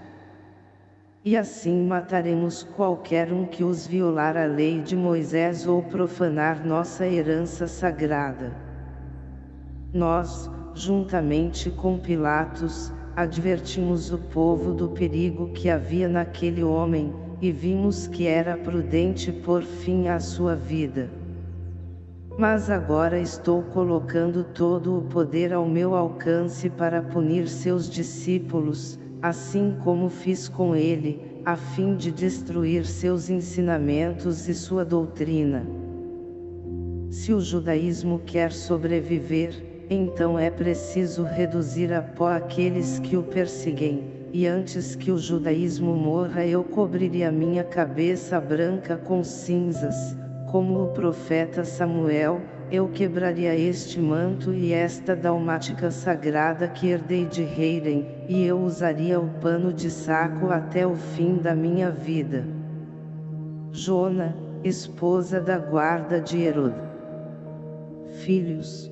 E assim mataremos qualquer um que os violar a lei de Moisés ou profanar nossa herança sagrada. Nós, juntamente com Pilatos, advertimos o povo do perigo que havia naquele homem, e vimos que era prudente pôr fim à sua vida. Mas agora estou colocando todo o poder ao meu alcance para punir seus discípulos, assim como fiz com ele, a fim de destruir seus ensinamentos e sua doutrina. Se o judaísmo quer sobreviver, então é preciso reduzir a pó aqueles que o perseguem, e antes que o judaísmo morra eu cobriria minha cabeça branca com cinzas, como o profeta Samuel, eu quebraria este manto e esta dalmática sagrada que herdei de Heiren, e eu usaria o pano de saco até o fim da minha vida. Jona, esposa da guarda de Herod. Filhos.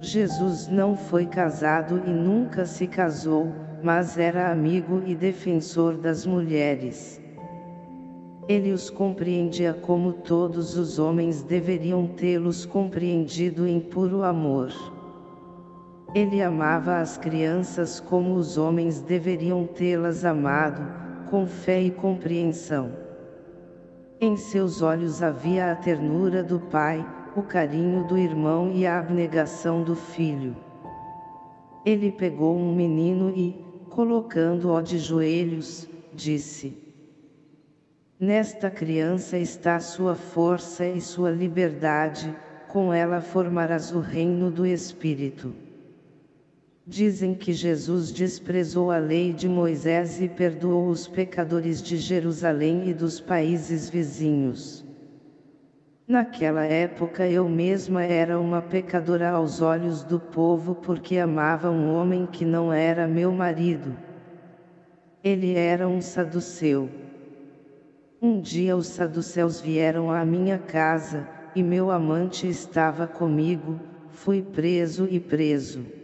Jesus não foi casado e nunca se casou, mas era amigo e defensor das mulheres. Ele os compreendia como todos os homens deveriam tê-los compreendido em puro amor. Ele amava as crianças como os homens deveriam tê-las amado, com fé e compreensão. Em seus olhos havia a ternura do pai, o carinho do irmão e a abnegação do filho. Ele pegou um menino e, colocando-o de joelhos, disse: Nesta criança está sua força e sua liberdade, com ela formarás o reino do Espírito. Dizem que Jesus desprezou a lei de Moisés e perdoou os pecadores de Jerusalém e dos países vizinhos. Naquela época eu mesma era uma pecadora aos olhos do povo porque amava um homem que não era meu marido. Ele era um saduceu. Um dia os saduceus vieram à minha casa, e meu amante estava comigo, fui preso e preso.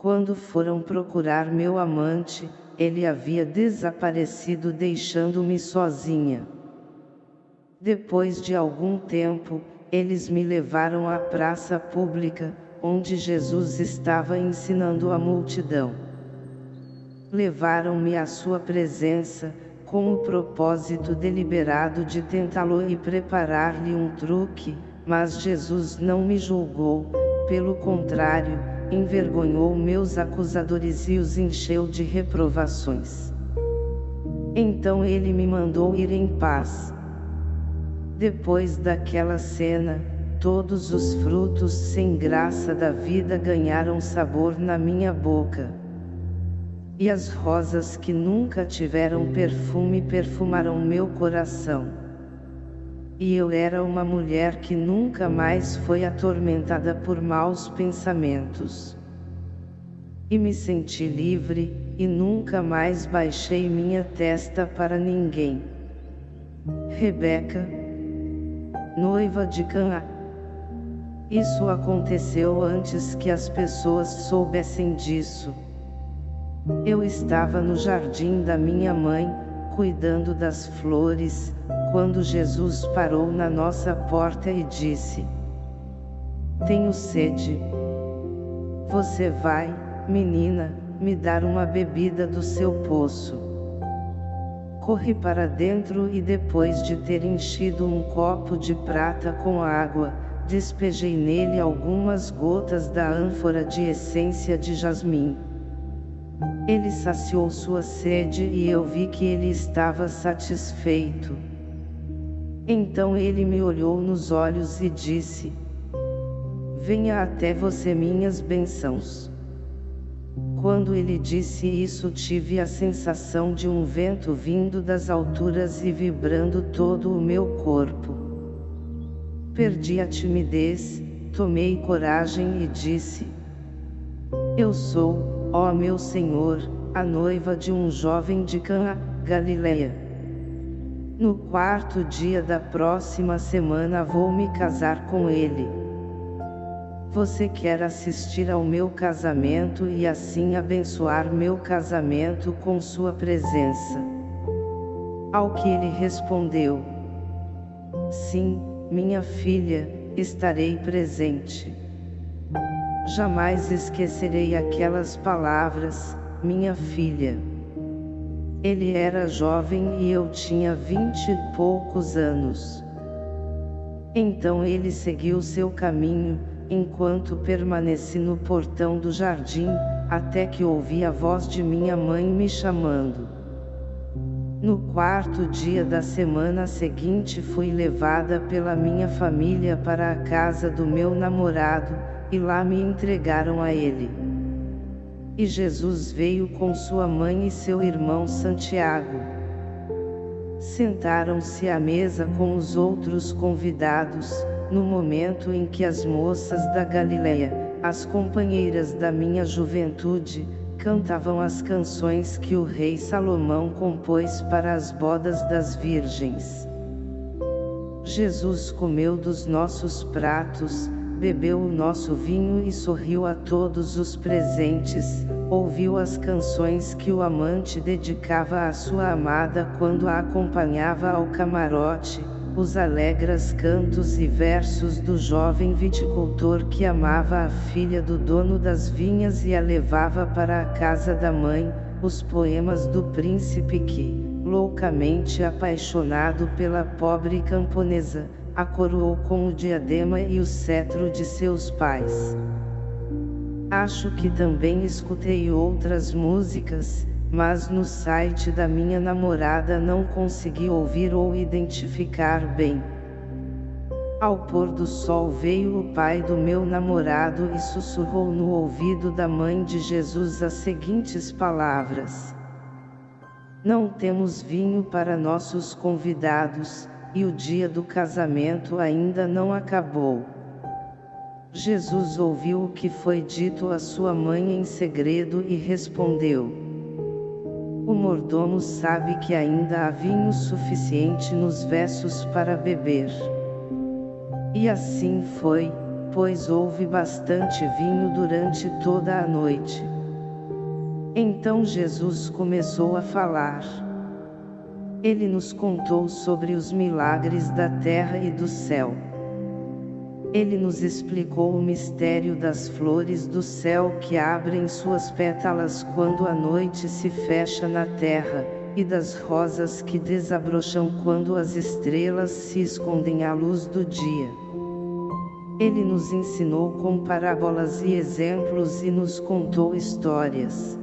Quando foram procurar meu amante, ele havia desaparecido deixando-me sozinha. Depois de algum tempo, eles me levaram à praça pública, onde Jesus estava ensinando a multidão. Levaram-me à sua presença, com o propósito deliberado de tentá-lo e preparar-lhe um truque, mas Jesus não me julgou, pelo contrário, envergonhou meus acusadores e os encheu de reprovações. Então ele me mandou ir em paz. Depois daquela cena, todos os frutos sem graça da vida ganharam sabor na minha boca. E as rosas que nunca tiveram perfume perfumaram meu coração. E eu era uma mulher que nunca mais foi atormentada por maus pensamentos. E me senti livre, e nunca mais baixei minha testa para ninguém. Rebeca, noiva de Canaã. Isso aconteceu antes que as pessoas soubessem disso. Eu estava no jardim da minha mãe, cuidando das flores, quando Jesus parou na nossa porta e disse: Tenho sede. Você vai, menina, me dar uma bebida do seu poço. Corri para dentro e depois de ter enchido um copo de prata com água, despejei nele algumas gotas da ânfora de essência de jasmim. Ele saciou sua sede e eu vi que ele estava satisfeito. Então ele me olhou nos olhos e disse, Venha até você minhas bênçãos. Quando ele disse isso tive a sensação de um vento vindo das alturas e vibrando todo o meu corpo. Perdi a timidez, tomei coragem e disse, Eu sou, ó meu Senhor, a noiva de um jovem de Cana, Galileia. No quarto dia da próxima semana vou me casar com ele. Você quer assistir ao meu casamento e assim abençoar meu casamento com sua presença. Ao que ele respondeu: Sim, minha filha, estarei presente. Jamais esquecerei aquelas palavras, minha filha. Ele era jovem e eu tinha vinte e poucos anos. Então ele seguiu seu caminho, enquanto permaneci no portão do jardim, até que ouvi a voz de minha mãe me chamando. No quarto dia da semana seguinte fui levada pela minha família para a casa do meu namorado, e lá me entregaram a ele. E Jesus veio com sua mãe e seu irmão Santiago. Sentaram-se à mesa com os outros convidados, no momento em que as moças da Galileia, as companheiras da minha juventude, cantavam as canções que o rei Salomão compôs para as bodas das virgens. Jesus comeu dos nossos pratos, bebeu o nosso vinho e sorriu a todos os presentes, ouviu as canções que o amante dedicava à sua amada quando a acompanhava ao camarote, os alegres cantos e versos do jovem viticultor que amava a filha do dono das vinhas e a levava para a casa da mãe, os poemas do príncipe que, loucamente apaixonado pela pobre camponesa, a coroou com o diadema e o cetro de seus pais. Acho que também escutei outras músicas, mas no site da minha namorada não consegui ouvir ou identificar bem. Ao pôr do sol veio o pai do meu namorado e sussurrou no ouvido da mãe de Jesus as seguintes palavras. Não temos vinho para nossos convidados, e o dia do casamento ainda não acabou. Jesus ouviu o que foi dito à sua mãe em segredo e respondeu. O mordomo sabe que ainda há vinho suficiente nos versos para beber. E assim foi, pois houve bastante vinho durante toda a noite. Então Jesus começou a falar. Ele nos contou sobre os milagres da terra e do céu. Ele nos explicou o mistério das flores do céu que abrem suas pétalas quando a noite se fecha na terra, e das rosas que desabrocham quando as estrelas se escondem à luz do dia. Ele nos ensinou com parábolas e exemplos e nos contou histórias.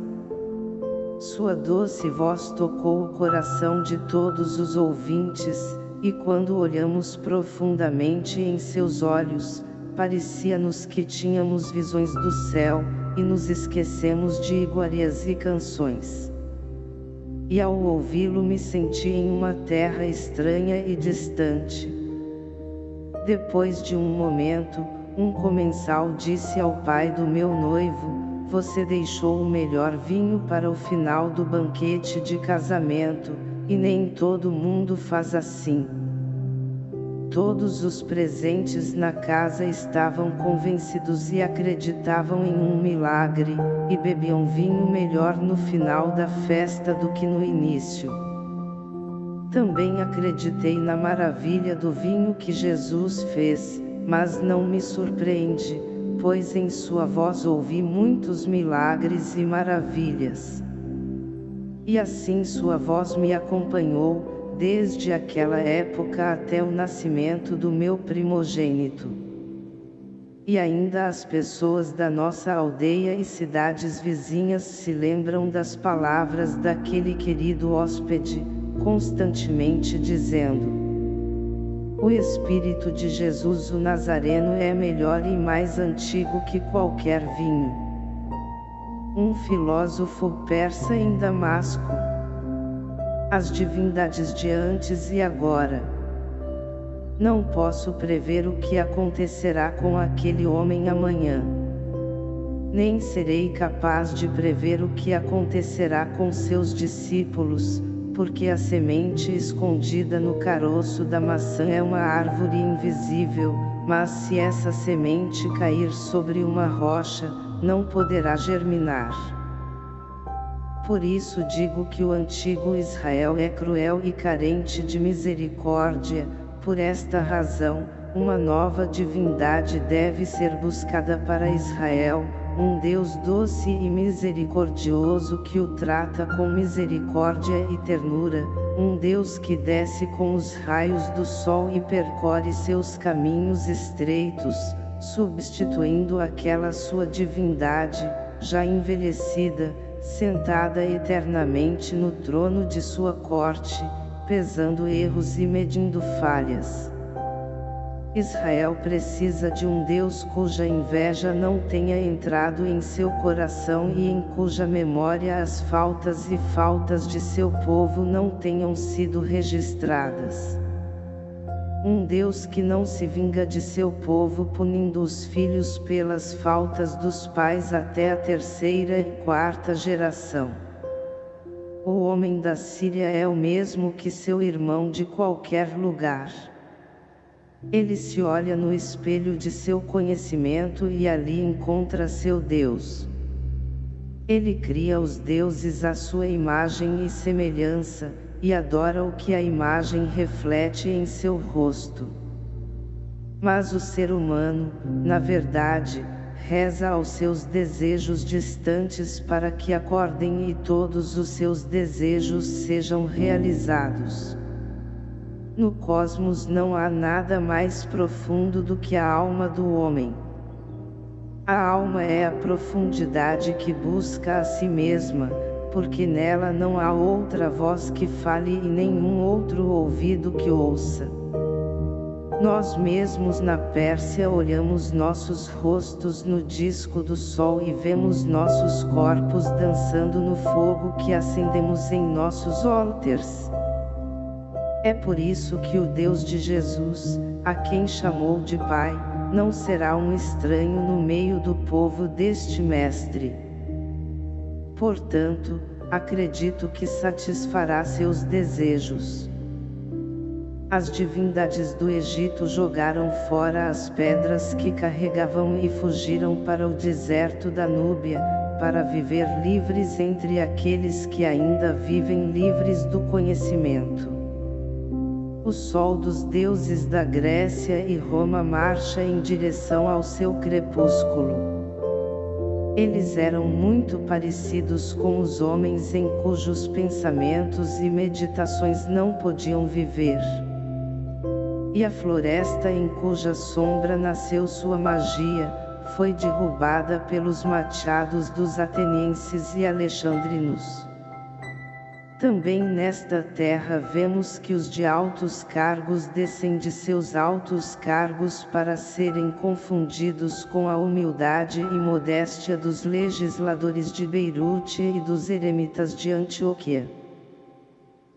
Sua doce voz tocou o coração de todos os ouvintes, e quando olhamos profundamente em seus olhos, parecia-nos que tínhamos visões do céu, e nos esquecemos de iguarias e canções. E ao ouvi-lo me senti em uma terra estranha e distante. Depois de um momento, um comensal disse ao pai do meu noivo, você deixou o melhor vinho para o final do banquete de casamento, e nem todo mundo faz assim. Todos os presentes na casa estavam convencidos e acreditavam em um milagre, e bebiam vinho melhor no final da festa do que no início. Também acreditei na maravilha do vinho que Jesus fez, mas não me surpreende, pois em sua voz ouvi muitos milagres e maravilhas. E assim sua voz me acompanhou, desde aquela época até o nascimento do meu primogênito. E ainda as pessoas da nossa aldeia e cidades vizinhas se lembram das palavras daquele querido hóspede, constantemente dizendo: O Espírito de Jesus o Nazareno é melhor e mais antigo que qualquer vinho um filósofo persa em Damasco. As divindades de antes e agora. Não posso prever o que acontecerá com aquele homem amanhã. Nem serei capaz de prever o que acontecerá com seus discípulos, porque a semente escondida no caroço da maçã é uma árvore invisível, mas se essa semente cair sobre uma rocha, não poderá germinar. Por isso digo que o antigo Israel é cruel e carente de misericórdia, por esta razão, uma nova divindade deve ser buscada para Israel, um Deus doce e misericordioso que o trata com misericórdia e ternura, um Deus que desce com os raios do sol e percorre seus caminhos estreitos, substituindo aquela sua divindade, já envelhecida, sentada eternamente no trono de sua corte, pesando erros e medindo falhas. Israel precisa de um Deus cuja inveja não tenha entrado em seu coração e em cuja memória as faltas e faltas de seu povo não tenham sido registradas. Um Deus que não se vinga de seu povo punindo os filhos pelas faltas dos pais até a terceira e quarta geração. O homem da Síria é o mesmo que seu irmão de qualquer lugar. Ele se olha no espelho de seu conhecimento e ali encontra seu Deus. Ele cria os deuses à sua imagem e semelhança, e adora o que a imagem reflete em seu rosto. Mas o ser humano, na verdade, reza aos seus desejos distantes para que acordem e todos os seus desejos sejam realizados. No cosmos não há nada mais profundo do que a alma do homem. A alma é a profundidade que busca a si mesma, porque nela não há outra voz que fale e nenhum outro ouvido que ouça. Nós mesmos na Pérsia olhamos nossos rostos no disco do sol e vemos nossos corpos dançando no fogo que acendemos em nossos altars. É por isso que o Deus de Jesus, a quem chamou de Pai, não será um estranho no meio do povo deste Mestre. Portanto, acredito que satisfará seus desejos. As divindades do Egito jogaram fora as pedras que carregavam e fugiram para o deserto da Núbia, para viver livres entre aqueles que ainda vivem livres do conhecimento. O sol dos deuses da Grécia e Roma marcha em direção ao seu crepúsculo. Eles eram muito parecidos com os homens em cujos pensamentos e meditações não podiam viver e a floresta em cuja sombra nasceu sua magia, foi derrubada pelos machados dos atenienses e alexandrinos. Também nesta terra vemos que os de altos cargos descem de seus altos cargos para serem confundidos com a humildade e modéstia dos legisladores de Beirute e dos eremitas de Antioquia.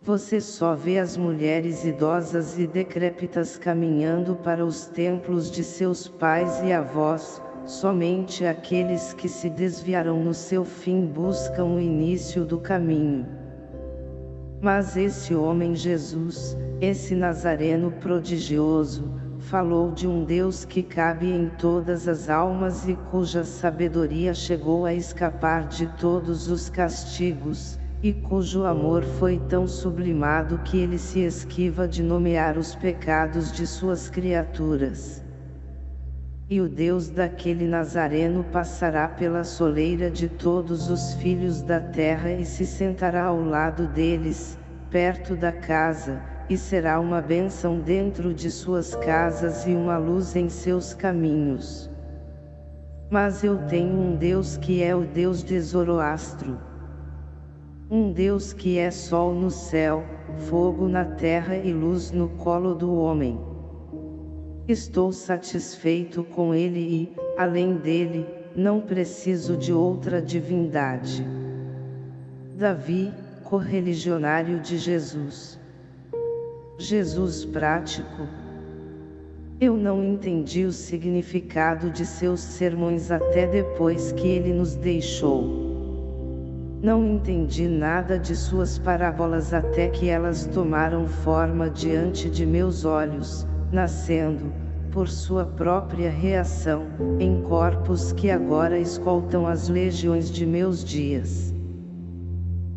Você só vê as mulheres idosas e decrépitas caminhando para os templos de seus pais e avós, somente aqueles que se desviaram no seu fim buscam o início do caminho. Mas esse homem Jesus, esse Nazareno prodigioso, falou de um Deus que cabe em todas as almas e cuja sabedoria chegou a escapar de todos os castigos, e cujo amor foi tão sublimado que ele se esquiva de nomear os pecados de suas criaturas. E o Deus daquele Nazareno passará pela soleira de todos os filhos da terra e se sentará ao lado deles, perto da casa, e será uma bênção dentro de suas casas e uma luz em seus caminhos. Mas eu tenho um Deus que é o Deus de Zoroastro um Deus que é sol no céu, fogo na terra e luz no colo do homem. Estou satisfeito com ele e, além dele, não preciso de outra divindade. Davi, correligionário de Jesus. Jesus prático. Eu não entendi o significado de seus sermões até depois que ele nos deixou. Não entendi nada de suas parábolas até que elas tomaram forma diante de meus olhos, nascendo, por sua própria reação, em corpos que agora escoltam as legiões de meus dias.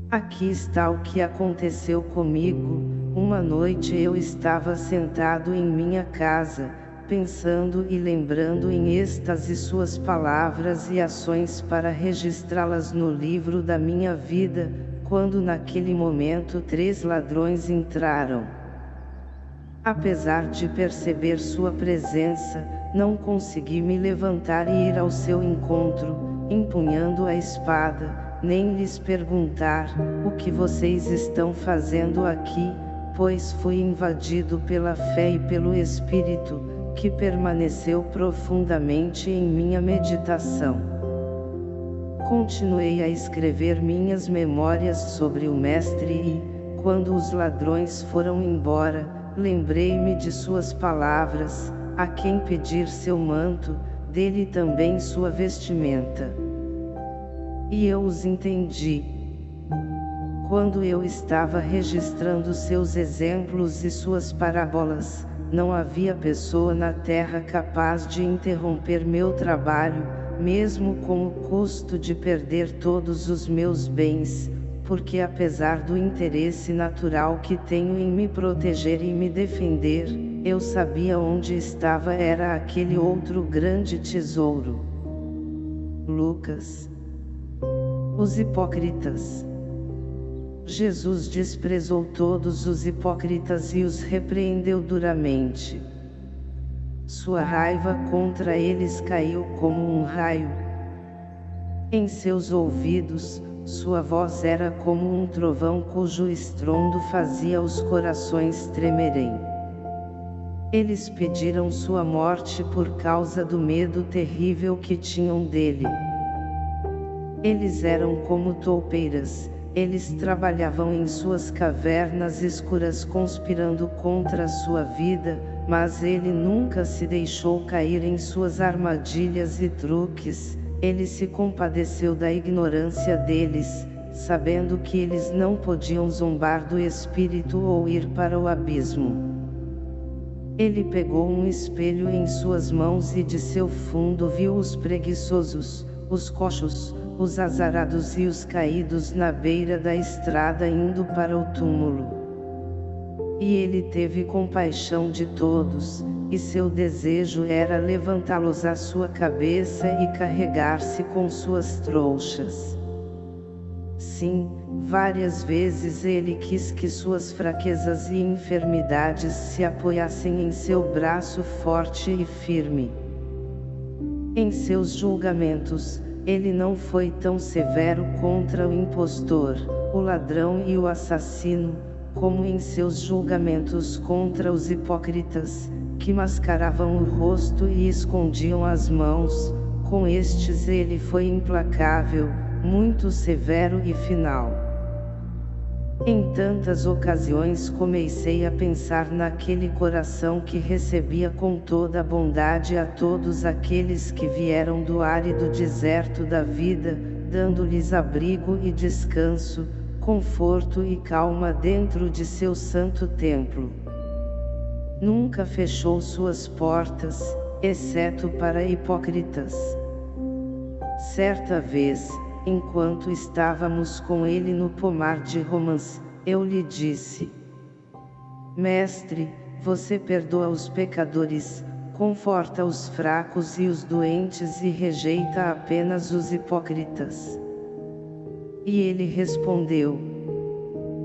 Aqui está o que aconteceu comigo, uma noite eu estava sentado em minha casa, pensando e lembrando em êxtase suas palavras e ações para registrá-las no livro da minha vida, quando naquele momento três ladrões entraram. Apesar de perceber sua presença, não consegui me levantar e ir ao seu encontro, empunhando a espada, nem lhes perguntar, o que vocês estão fazendo aqui, pois fui invadido pela fé e pelo Espírito, que permaneceu profundamente em minha meditação. Continuei a escrever minhas memórias sobre o Mestre e, quando os ladrões foram embora, lembrei-me de suas palavras, a quem pedir seu manto, dele também sua vestimenta. E eu os entendi. Quando eu estava registrando seus exemplos e suas parábolas, não havia pessoa na terra capaz de interromper meu trabalho, mesmo com o custo de perder todos os meus bens, porque apesar do interesse natural que tenho em me proteger e me defender, eu sabia onde estava era aquele outro grande tesouro. Lucas Os hipócritas Jesus desprezou todos os hipócritas e os repreendeu duramente. Sua raiva contra eles caiu como um raio. Em seus ouvidos, sua voz era como um trovão cujo estrondo fazia os corações tremerem. Eles pediram sua morte por causa do medo terrível que tinham dele. Eles eram como toupeiras, eles trabalhavam em suas cavernas escuras conspirando contra sua vida, mas ele nunca se deixou cair em suas armadilhas e truques, ele se compadeceu da ignorância deles, sabendo que eles não podiam zombar do Espírito ou ir para o abismo. Ele pegou um espelho em suas mãos e de seu fundo viu os preguiçosos, os coxos, os azarados e os caídos na beira da estrada indo para o túmulo. E ele teve compaixão de todos, e seu desejo era levantá-los à sua cabeça e carregar-se com suas trouxas. Sim, várias vezes ele quis que suas fraquezas e enfermidades se apoiassem em seu braço forte e firme. Em seus julgamentos, ele não foi tão severo contra o impostor, o ladrão e o assassino, como em seus julgamentos contra os hipócritas, que mascaravam o rosto e escondiam as mãos, com estes ele foi implacável, muito severo e final. Em tantas ocasiões comecei a pensar naquele coração que recebia com toda a bondade a todos aqueles que vieram do árido deserto da vida, dando-lhes abrigo e descanso, conforto e calma dentro de seu santo templo. Nunca fechou suas portas, exceto para hipócritas. Certa vez, enquanto estávamos com ele no pomar de Romans, eu lhe disse: Mestre, você perdoa os pecadores, conforta os fracos e os doentes e rejeita apenas os hipócritas. E ele respondeu: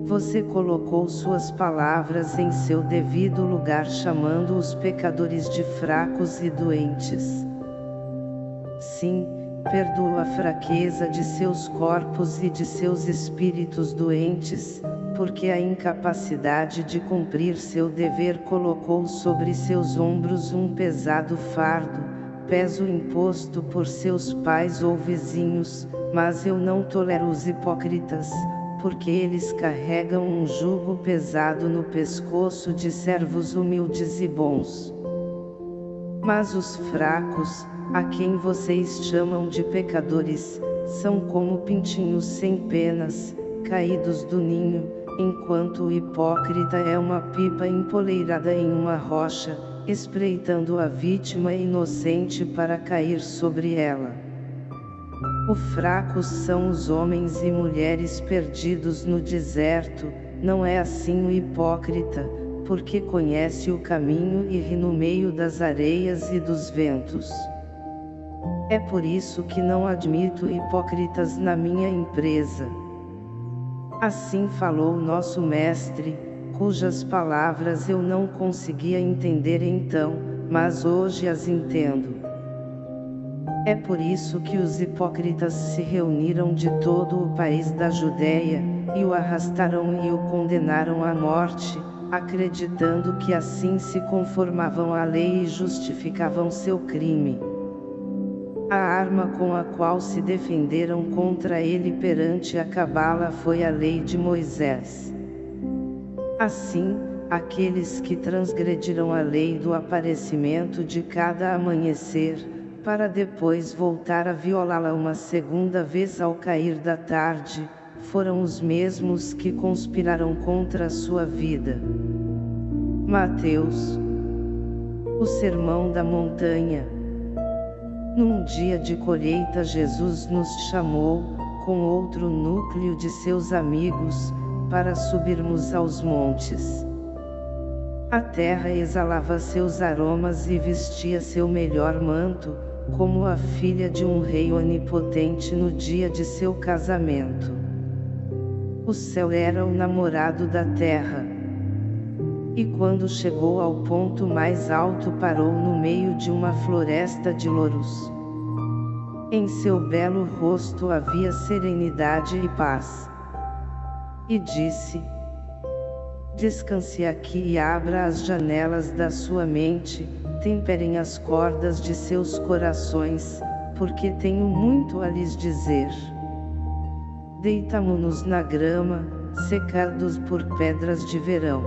Você colocou suas palavras em seu devido lugar chamando os pecadores de fracos e doentes. Sim, perdoa a fraqueza de seus corpos e de seus espíritos doentes, porque a incapacidade de cumprir seu dever colocou sobre seus ombros um pesado fardo, peso imposto por seus pais ou vizinhos, mas eu não tolero os hipócritas, porque eles carregam um jugo pesado no pescoço de servos humildes e bons. Mas os fracos, a quem vocês chamam de pecadores, são como pintinhos sem penas, caídos do ninho, enquanto o hipócrita é uma pipa empoleirada em uma rocha, espreitando a vítima inocente para cair sobre ela. O fracos são os homens e mulheres perdidos no deserto, não é assim o hipócrita, porque conhece o caminho e ri no meio das areias e dos ventos. É por isso que não admito hipócritas na minha empresa. Assim falou nosso mestre, cujas palavras eu não conseguia entender então, mas hoje as entendo. É por isso que os hipócritas se reuniram de todo o país da Judéia, e o arrastaram e o condenaram à morte, acreditando que assim se conformavam à lei e justificavam seu crime. A arma com a qual se defenderam contra ele perante a cabala foi a lei de Moisés. Assim, aqueles que transgrediram a lei do aparecimento de cada amanhecer, para depois voltar a violá-la uma segunda vez ao cair da tarde, foram os mesmos que conspiraram contra a sua vida. Mateus O Sermão da Montanha Num dia de colheita Jesus nos chamou, com outro núcleo de seus amigos, para subirmos aos montes. A terra exalava seus aromas e vestia seu melhor manto, como a filha de um rei onipotente no dia de seu casamento. O céu era o namorado da terra. E quando chegou ao ponto mais alto parou no meio de uma floresta de louros. Em seu belo rosto havia serenidade e paz. E disse, Descanse aqui e abra as janelas da sua mente, temperem as cordas de seus corações, porque tenho muito a lhes dizer. Deitamo-nos na grama, secados por pedras de verão.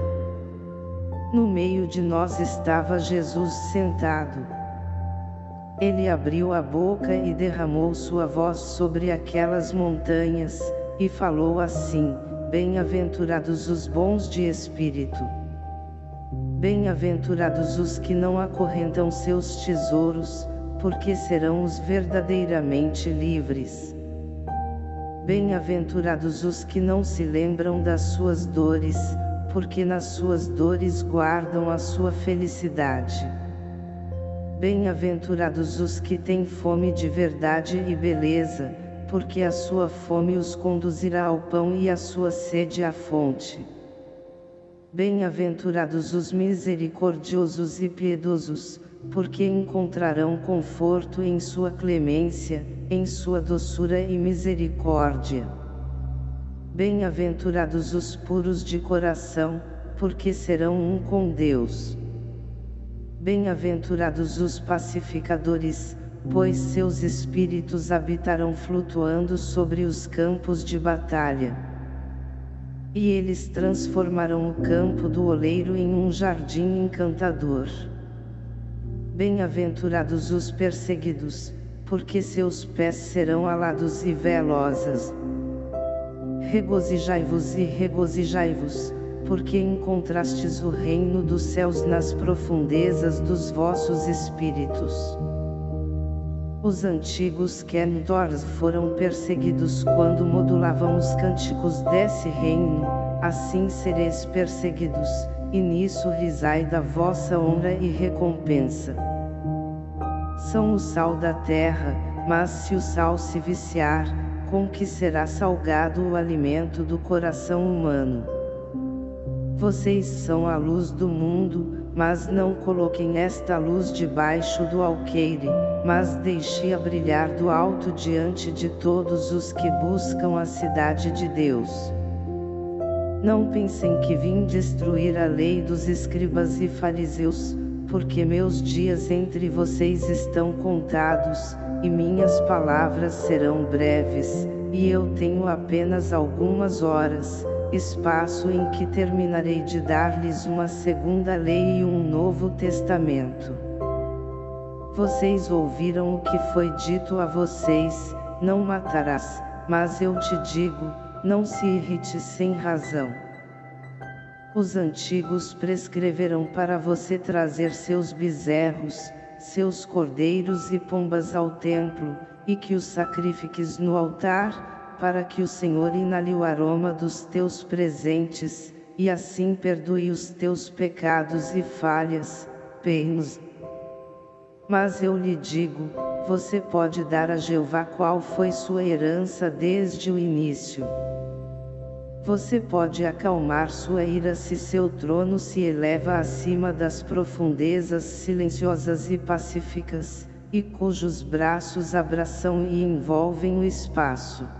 No meio de nós estava Jesus sentado ele abriu a boca e derramou sua voz sobre aquelas montanhas, e falou assim, Bem-aventurados os bons de espírito. Bem-aventurados os que não acorrentam seus tesouros, porque serão os verdadeiramente livres. Bem-aventurados os que não se lembram das suas dores, porque nas suas dores guardam a sua felicidade. Bem-aventurados os que têm fome de verdade e beleza, porque a sua fome os conduzirá ao pão e a sua sede à fonte. Bem-aventurados os misericordiosos e piedosos, porque encontrarão conforto em sua clemência, em sua doçura e misericórdia. Bem-aventurados os puros de coração, porque serão um com Deus. Bem-aventurados os pacificadores, pois seus espíritos habitarão flutuando sobre os campos de batalha. E eles transformarão o campo do oleiro em um jardim encantador. Bem-aventurados os perseguidos, porque seus pés serão alados e velozes. Regozijai-vos e regozijai-vos, porque encontrastes o reino dos céus nas profundezas dos vossos espíritos. Os antigos Kentors foram perseguidos quando modulavam os cânticos desse reino, assim sereis perseguidos, e nisso risai da vossa honra e recompensa. São o sal da terra, mas se o sal se viciar, com que será salgado o alimento do coração humano? Vocês são a luz do mundo, mas não coloquem esta luz debaixo do alqueire, mas deixe-a brilhar do alto diante de todos os que buscam a cidade de Deus. Não pensem que vim destruir a lei dos escribas e fariseus, porque meus dias entre vocês estão contados, e minhas palavras serão breves, e eu tenho apenas algumas horas, espaço em que terminarei de dar-lhes uma segunda lei e um novo testamento. Vocês ouviram o que foi dito a vocês, não matarás, mas eu te digo, não se irrite sem razão. Os antigos prescreveram para você trazer seus bezerros, seus cordeiros e pombas ao templo, e que os sacrifiques no altar, para que o Senhor inale o aroma dos teus presentes, e assim perdoe os teus pecados e falhas, penos. Mas eu lhe digo, você pode dar a Jeová qual foi sua herança desde o início. Você pode acalmar sua ira se seu trono se eleva acima das profundezas silenciosas e pacíficas, e cujos braços abraçam e envolvem o espaço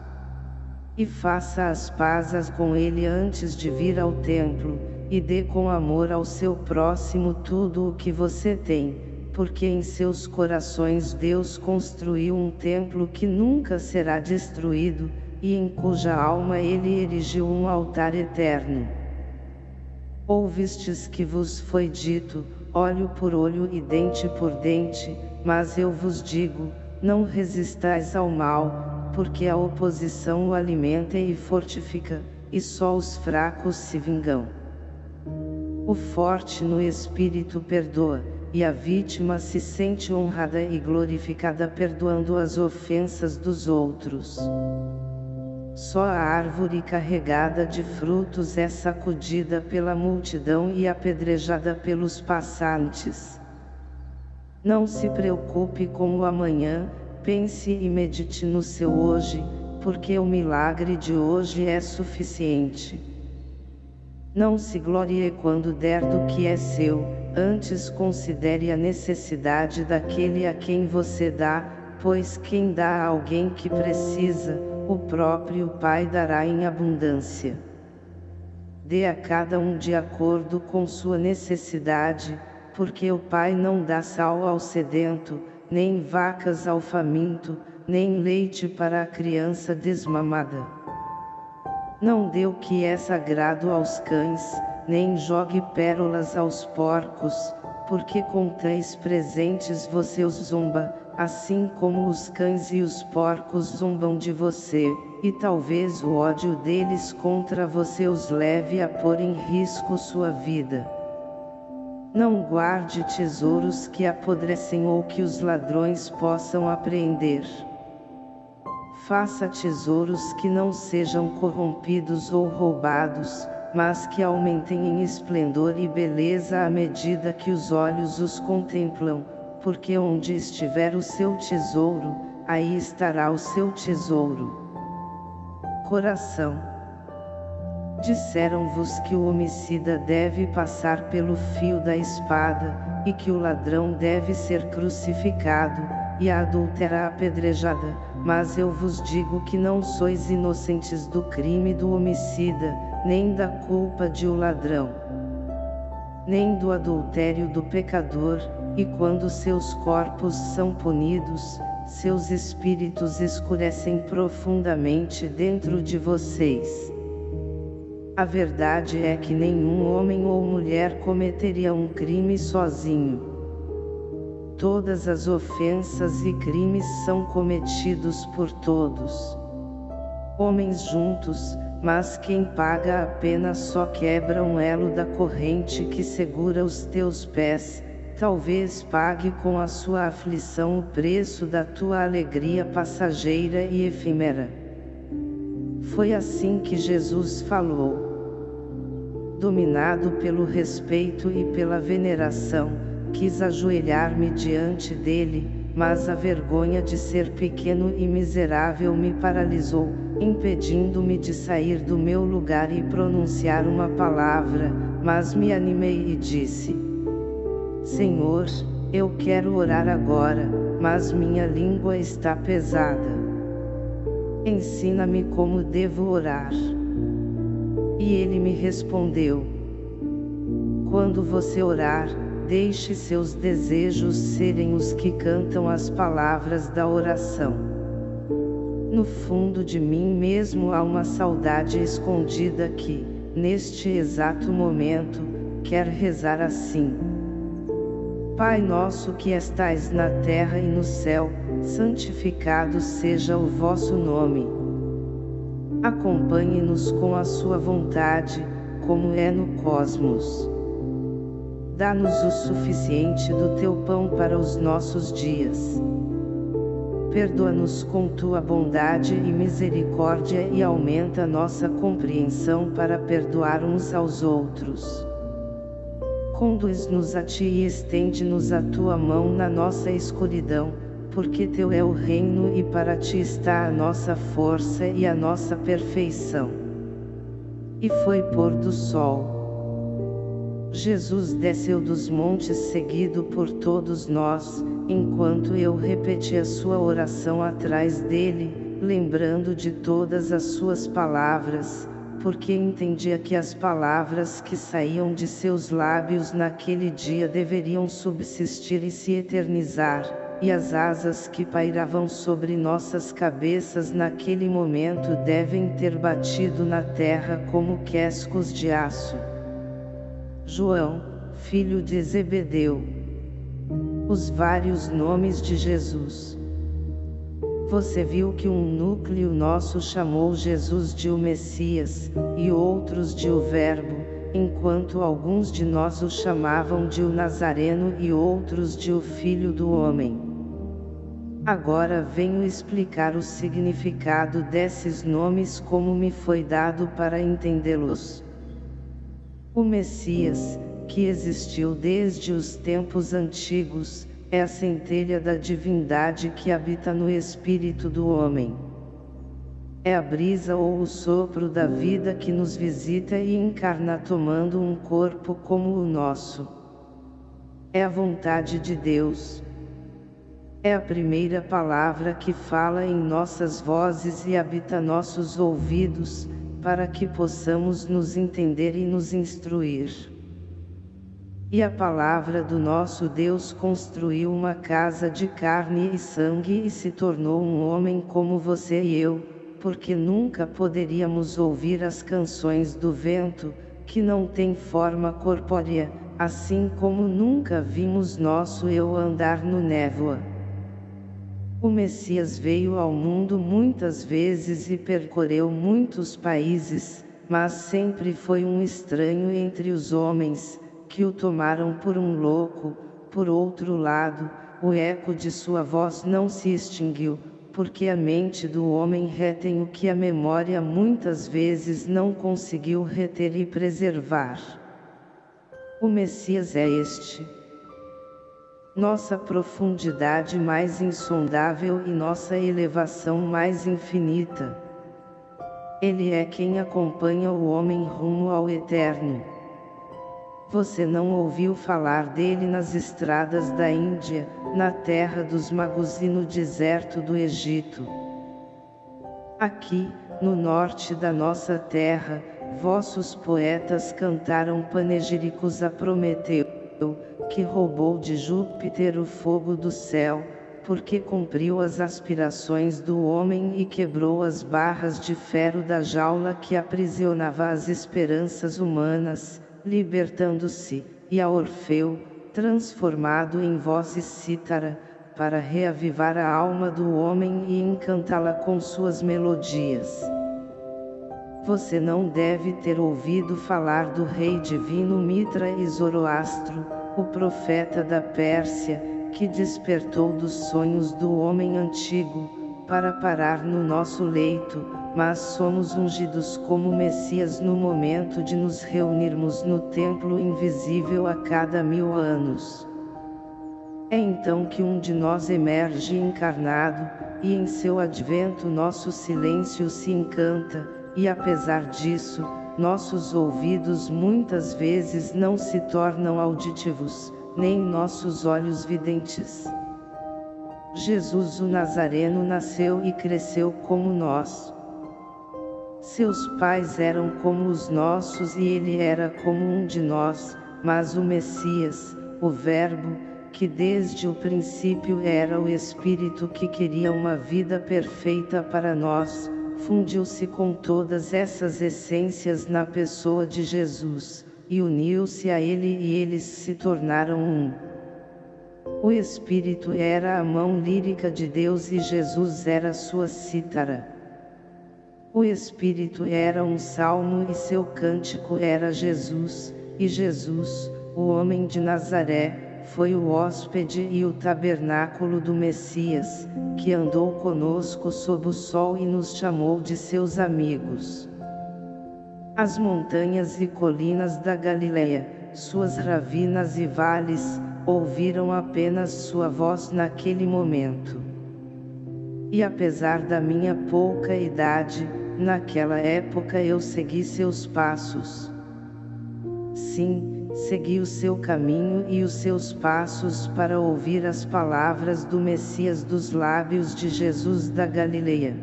e faça as pazes com ele antes de vir ao templo, e dê com amor ao seu próximo tudo o que você tem, porque em seus corações Deus construiu um templo que nunca será destruído, e em cuja alma ele erigiu um altar eterno. Ouvistes que vos foi dito, olho por olho e dente por dente, mas eu vos digo, não resistais ao mal, porque a oposição o alimenta e fortifica, e só os fracos se vingam. O forte no espírito perdoa, e a vítima se sente honrada e glorificada perdoando as ofensas dos outros. Só a árvore carregada de frutos é sacudida pela multidão e apedrejada pelos passantes. Não se preocupe com o amanhã, pense e medite no seu hoje, porque o milagre de hoje é suficiente. Não se glorie quando der do que é seu, antes considere a necessidade daquele a quem você dá, pois quem dá a alguém que precisa, o próprio Pai dará em abundância. Dê a cada um de acordo com sua necessidade, porque o Pai não dá sal ao sedento, nem vacas ao faminto, nem leite para a criança desmamada. Não dê o que é sagrado aos cães, nem jogue pérolas aos porcos, porque com três presentes você os zomba, assim como os cães e os porcos zombam de você, e talvez o ódio deles contra você os leve a pôr em risco sua vida. Não guarde tesouros que apodrecem ou que os ladrões possam apreender. Faça tesouros que não sejam corrompidos ou roubados, mas que aumentem em esplendor e beleza à medida que os olhos os contemplam, porque onde estiver o seu tesouro, aí estará o seu tesouro. Coração. Disseram-vos que o homicida deve passar pelo fio da espada, e que o ladrão deve ser crucificado, e a adúltera apedrejada, mas eu vos digo que não sois inocentes do crime do homicida, nem da culpa de o ladrão, nem do adultério do pecador, e quando seus corpos são punidos, seus espíritos escurecem profundamente dentro de vocês. A verdade é que nenhum homem ou mulher cometeria um crime sozinho. Todas as ofensas e crimes são cometidos por todos. Homens juntos, mas quem paga a pena só quebra um elo da corrente que segura os teus pés, talvez pague com a sua aflição o preço da tua alegria passageira e efêmera. Foi assim que Jesus falou. Dominado pelo respeito e pela veneração, quis ajoelhar-me diante dele, mas a vergonha de ser pequeno e miserável me paralisou, impedindo-me de sair do meu lugar e pronunciar uma palavra, mas me animei e disse: Senhor, eu quero orar agora, mas minha língua está pesada. Ensina-me como devo orar. E ele me respondeu: Quando você orar, deixe seus desejos serem os que cantam as palavras da oração. No fundo de mim mesmo há uma saudade escondida que, neste exato momento, quer rezar assim. Pai nosso que estais na terra e no céu, santificado seja o vosso nome. Acompanhe-nos com a sua vontade, como é no cosmos. Dá-nos o suficiente do teu pão para os nossos dias. Perdoa-nos com tua bondade e misericórdia e aumenta nossa compreensão para perdoar uns aos outros. Conduz-nos a ti e estende-nos a tua mão na nossa escuridão, porque teu é o reino e para ti está a nossa força e a nossa perfeição. E foi pôr do sol. Jesus desceu dos montes seguido por todos nós, enquanto eu repetia sua oração atrás dele, lembrando de todas as suas palavras, porque entendia que as palavras que saíam de seus lábios naquele dia deveriam subsistir e se eternizar, e as asas que pairavam sobre nossas cabeças naquele momento devem ter batido na terra como quescos de aço. João, filho de Zebedeu. Os vários nomes de Jesus. Você viu que um núcleo nosso chamou Jesus de o Messias, e outros de o Verbo, enquanto alguns de nós o chamavam de o Nazareno e outros de o Filho do Homem. Agora venho explicar o significado desses nomes como me foi dado para entendê-los. O Messias, que existiu desde os tempos antigos, é a centelha da divindade que habita no espírito do homem. É a brisa ou o sopro da vida que nos visita e encarna tomando um corpo como o nosso. É a vontade de Deus. É a primeira palavra que fala em nossas vozes e habita nossos ouvidos, para que possamos nos entender e nos instruir. E a palavra do nosso Deus construiu uma casa de carne e sangue e se tornou um homem como você e eu, porque nunca poderíamos ouvir as canções do vento, que não tem forma corpórea, assim como nunca vimos nosso eu andar no névoa. O Messias veio ao mundo muitas vezes e percorreu muitos países, mas sempre foi um estranho entre os homens, que o tomaram por um louco, por outro lado, o eco de sua voz não se extinguiu, porque a mente do homem retém o que a memória muitas vezes não conseguiu reter e preservar. O Messias é este nossa profundidade mais insondável e nossa elevação mais infinita. Ele é quem acompanha o homem rumo ao eterno. Você não ouviu falar dele nas estradas da Índia, na terra dos magos e no deserto do Egito. Aqui, no norte da nossa terra, vossos poetas cantaram panegíricos a Prometeu, que roubou de Júpiter o fogo do céu, porque cumpriu as aspirações do homem e quebrou as barras de ferro da jaula que aprisionava as esperanças humanas, libertando-se, e a Orfeu, transformado em voz e cítara, para reavivar a alma do homem e encantá-la com suas melodias. Você não deve ter ouvido falar do rei divino Mitra e Zoroastro, o profeta da Pérsia, que despertou dos sonhos do homem antigo, para parar no nosso leito, mas somos ungidos como Messias no momento de nos reunirmos no templo invisível a cada mil anos. É então que um de nós emerge encarnado, e em seu advento nosso silêncio se encanta, e apesar disso, nossos ouvidos muitas vezes não se tornam auditivos, nem nossos olhos videntes. Jesus o Nazareno nasceu e cresceu como nós. Seus pais eram como os nossos e ele era como um de nós, mas o Messias, o Verbo, que desde o princípio era o Espírito que queria uma vida perfeita para nós, fundiu-se com todas essas essências na pessoa de Jesus, e uniu-se a ele e eles se tornaram um. O Espírito era a mão lírica de Deus e Jesus era sua cítara. O Espírito era um salmo e seu cântico era Jesus, e Jesus, o homem de Nazaré, foi o hóspede e o tabernáculo do Messias, que andou conosco sob o sol e nos chamou de seus amigos. As montanhas e colinas da Galileia, suas ravinas e vales, ouviram apenas sua voz naquele momento. E apesar da minha pouca idade, naquela época eu segui seus passos. Sim, segui o seu caminho e os seus passos para ouvir as palavras do Messias dos lábios de Jesus da Galileia.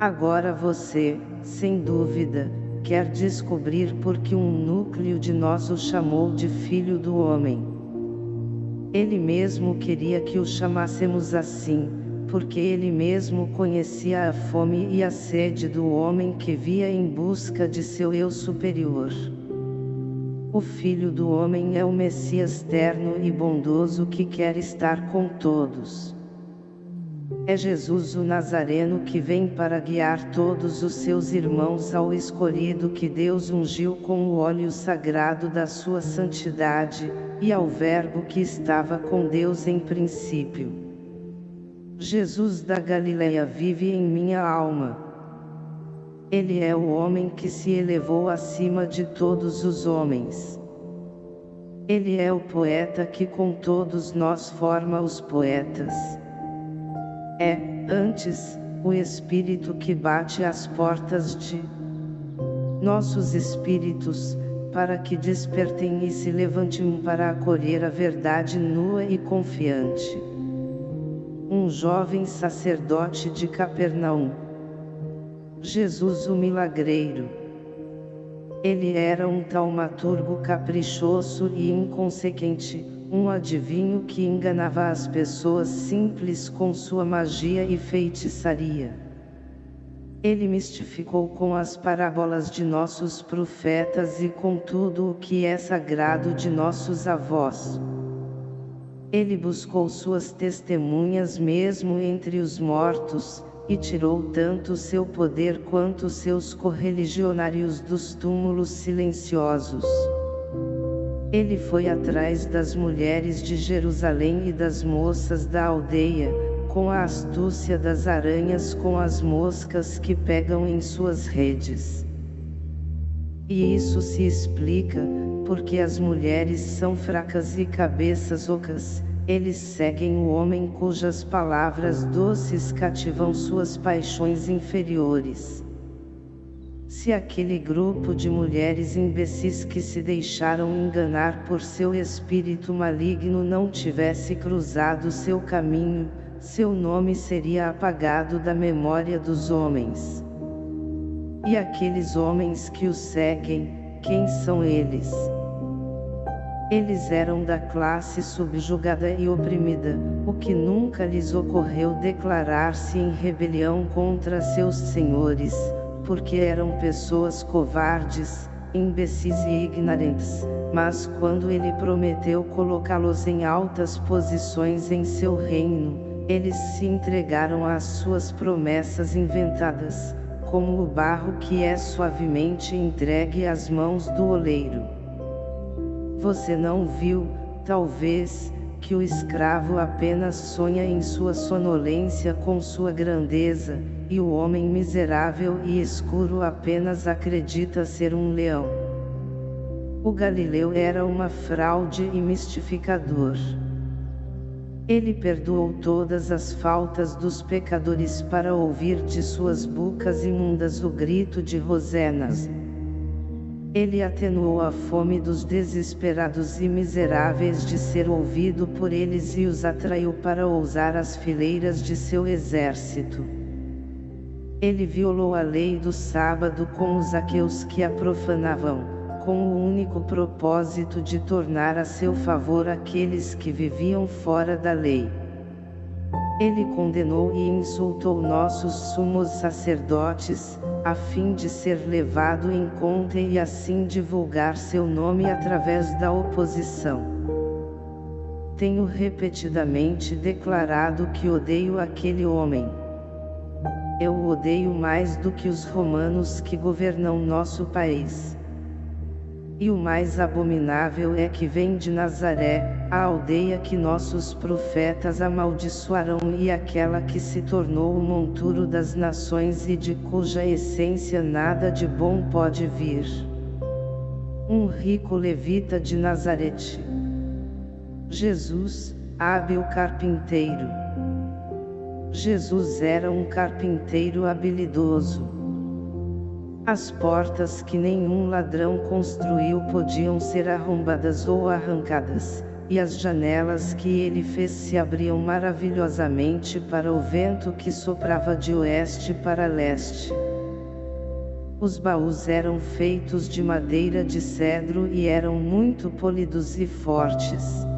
Agora você, sem dúvida, quer descobrir por que um núcleo de nós o chamou de Filho do Homem. Ele mesmo queria que o chamássemos assim, porque ele mesmo conhecia a fome e a sede do homem que via em busca de seu eu superior. O Filho do Homem é o Messias terno e bondoso que quer estar com todos. É Jesus o Nazareno que vem para guiar todos os seus irmãos ao escolhido que Deus ungiu com o óleo sagrado da sua santidade, e ao Verbo que estava com Deus em princípio. Jesus da Galileia vive em minha alma. Ele é o homem que se elevou acima de todos os homens. Ele é o poeta que com todos nós forma os poetas. É, antes, o Espírito que bate às portas de nossos espíritos, para que despertem e se levantem para acolher a verdade nua e confiante. Um jovem sacerdote de Capernaum. Jesus o Milagreiro. Ele era um taumaturgo caprichoso e inconsequente, um adivinho que enganava as pessoas simples com sua magia e feitiçaria. Ele mistificou com as parábolas de nossos profetas e com tudo o que é sagrado de nossos avós. Ele buscou suas testemunhas mesmo entre os mortos, e tirou tanto seu poder quanto seus correligionários dos túmulos silenciosos. Ele foi atrás das mulheres de Jerusalém e das moças da aldeia, com a astúcia das aranhas com as moscas que pegam em suas redes. E isso se explica, porque as mulheres são fracas e cabeças ocas, eles seguem o homem cujas palavras doces cativam suas paixões inferiores. Se aquele grupo de mulheres imbecis que se deixaram enganar por seu espírito maligno não tivesse cruzado seu caminho, seu nome seria apagado da memória dos homens. E aqueles homens que o seguem, quem são eles? Eles eram da classe subjugada e oprimida, o que nunca lhes ocorreu declarar-se em rebelião contra seus senhores, porque eram pessoas covardes, imbecis e ignorantes, mas quando ele prometeu colocá-los em altas posições em seu reino, eles se entregaram às suas promessas inventadas, como o barro que é suavemente entregue às mãos do oleiro. Você não viu, talvez, que o escravo apenas sonha em sua sonolência com sua grandeza, e o homem miserável e escuro apenas acredita ser um leão. O Galileu era uma fraude e mistificador. Ele perdoou todas as faltas dos pecadores para ouvir de suas bocas imundas o grito de Rosenas. Ele atenuou a fome dos desesperados e miseráveis de ser ouvido por eles e os atraiu para ousar as fileiras de seu exército. Ele violou a lei do sábado com os aqueus que a profanavam, com o único propósito de tornar a seu favor aqueles que viviam fora da lei. Ele condenou e insultou nossos sumos sacerdotes, a fim de ser levado em conta e assim divulgar seu nome através da oposição. Tenho repetidamente declarado que odeio aquele homem. Eu o odeio mais do que os romanos que governam nosso país. E o mais abominável é que vem de Nazaré, a aldeia que nossos profetas amaldiçoaram e aquela que se tornou o monturo das nações e de cuja essência nada de bom pode vir. Um rico levita de Nazarete. Jesus, hábil carpinteiro. Jesus era um carpinteiro habilidoso. As portas que nenhum ladrão construiu podiam ser arrombadas ou arrancadas, e as janelas que ele fez se abriam maravilhosamente para o vento que soprava de oeste para leste. Os baús eram feitos de madeira de cedro e eram muito polidos e fortes.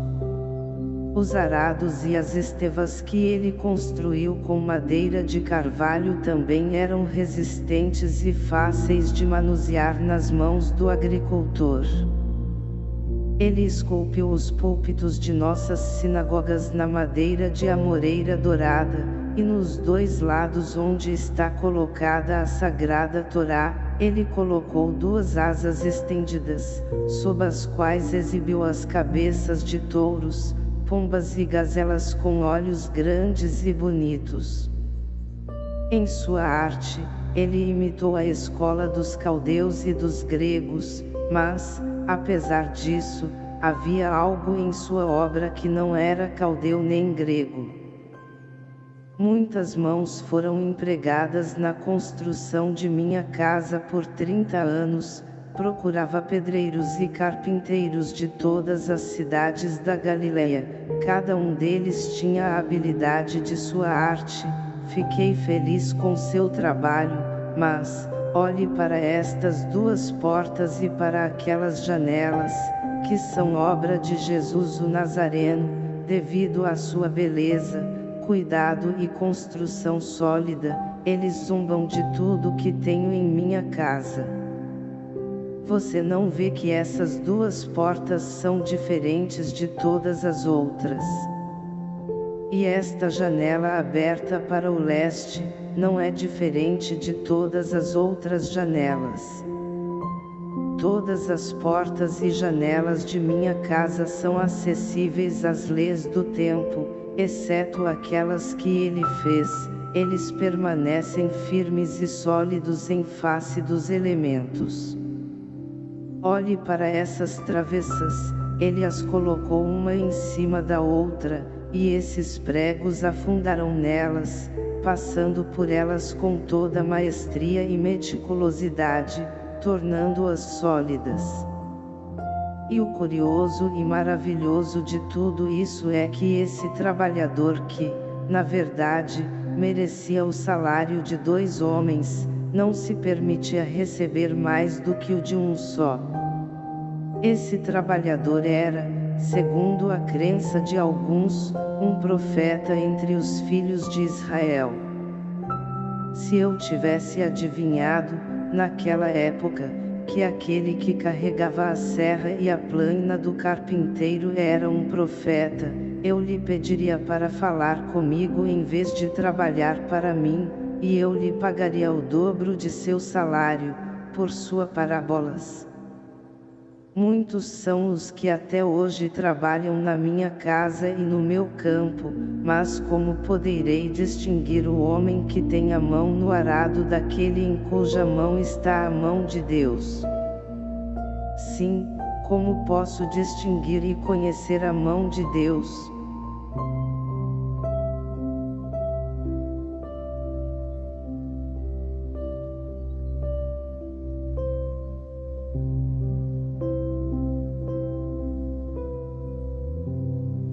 Os arados e as estevas que ele construiu com madeira de carvalho também eram resistentes e fáceis de manusear nas mãos do agricultor. Ele esculpiu os púlpitos de nossas sinagogas na madeira de amoreira dourada, e nos dois lados onde está colocada a sagrada Torá, ele colocou duas asas estendidas, sob as quais exibiu as cabeças de touros, pombas e gazelas com olhos grandes e bonitos. Em sua arte, ele imitou a escola dos caldeus e dos gregos, mas, apesar disso, havia algo em sua obra que não era caldeu nem grego. Muitas mãos foram empregadas na construção de minha casa por 30 anos, procurava pedreiros e carpinteiros de todas as cidades da Galileia, cada um deles tinha a habilidade de sua arte, fiquei feliz com seu trabalho, mas, olhe para estas duas portas e para aquelas janelas, que são obra de Jesus o Nazareno, devido à sua beleza, cuidado e construção sólida, eles zombam de tudo que tenho em minha casa. Você não vê que essas duas portas são diferentes de todas as outras. E esta janela aberta para o leste, não é diferente de todas as outras janelas. Todas as portas e janelas de minha casa são acessíveis às leis do tempo, exceto aquelas que ele fez, eles permanecem firmes e sólidos em face dos elementos. Olhe para essas travessas, ele as colocou uma em cima da outra, e esses pregos afundaram nelas, passando por elas com toda maestria e meticulosidade, tornando-as sólidas. E o curioso e maravilhoso de tudo isso é que esse trabalhador que, na verdade, merecia o salário de dois homens, não se permitia receber mais do que o de um só. Esse trabalhador era, segundo a crença de alguns, um profeta entre os filhos de Israel. Se eu tivesse adivinhado, naquela época, que aquele que carregava a serra e a plana do carpinteiro era um profeta, eu lhe pediria para falar comigo em vez de trabalhar para mim, e eu lhe pagaria o dobro de seu salário, por sua parábolas. Muitos são os que até hoje trabalham na minha casa e no meu campo, mas como poderei distinguir o homem que tem a mão no arado daquele em cuja mão está a mão de Deus? Sim, como posso distinguir e conhecer a mão de Deus?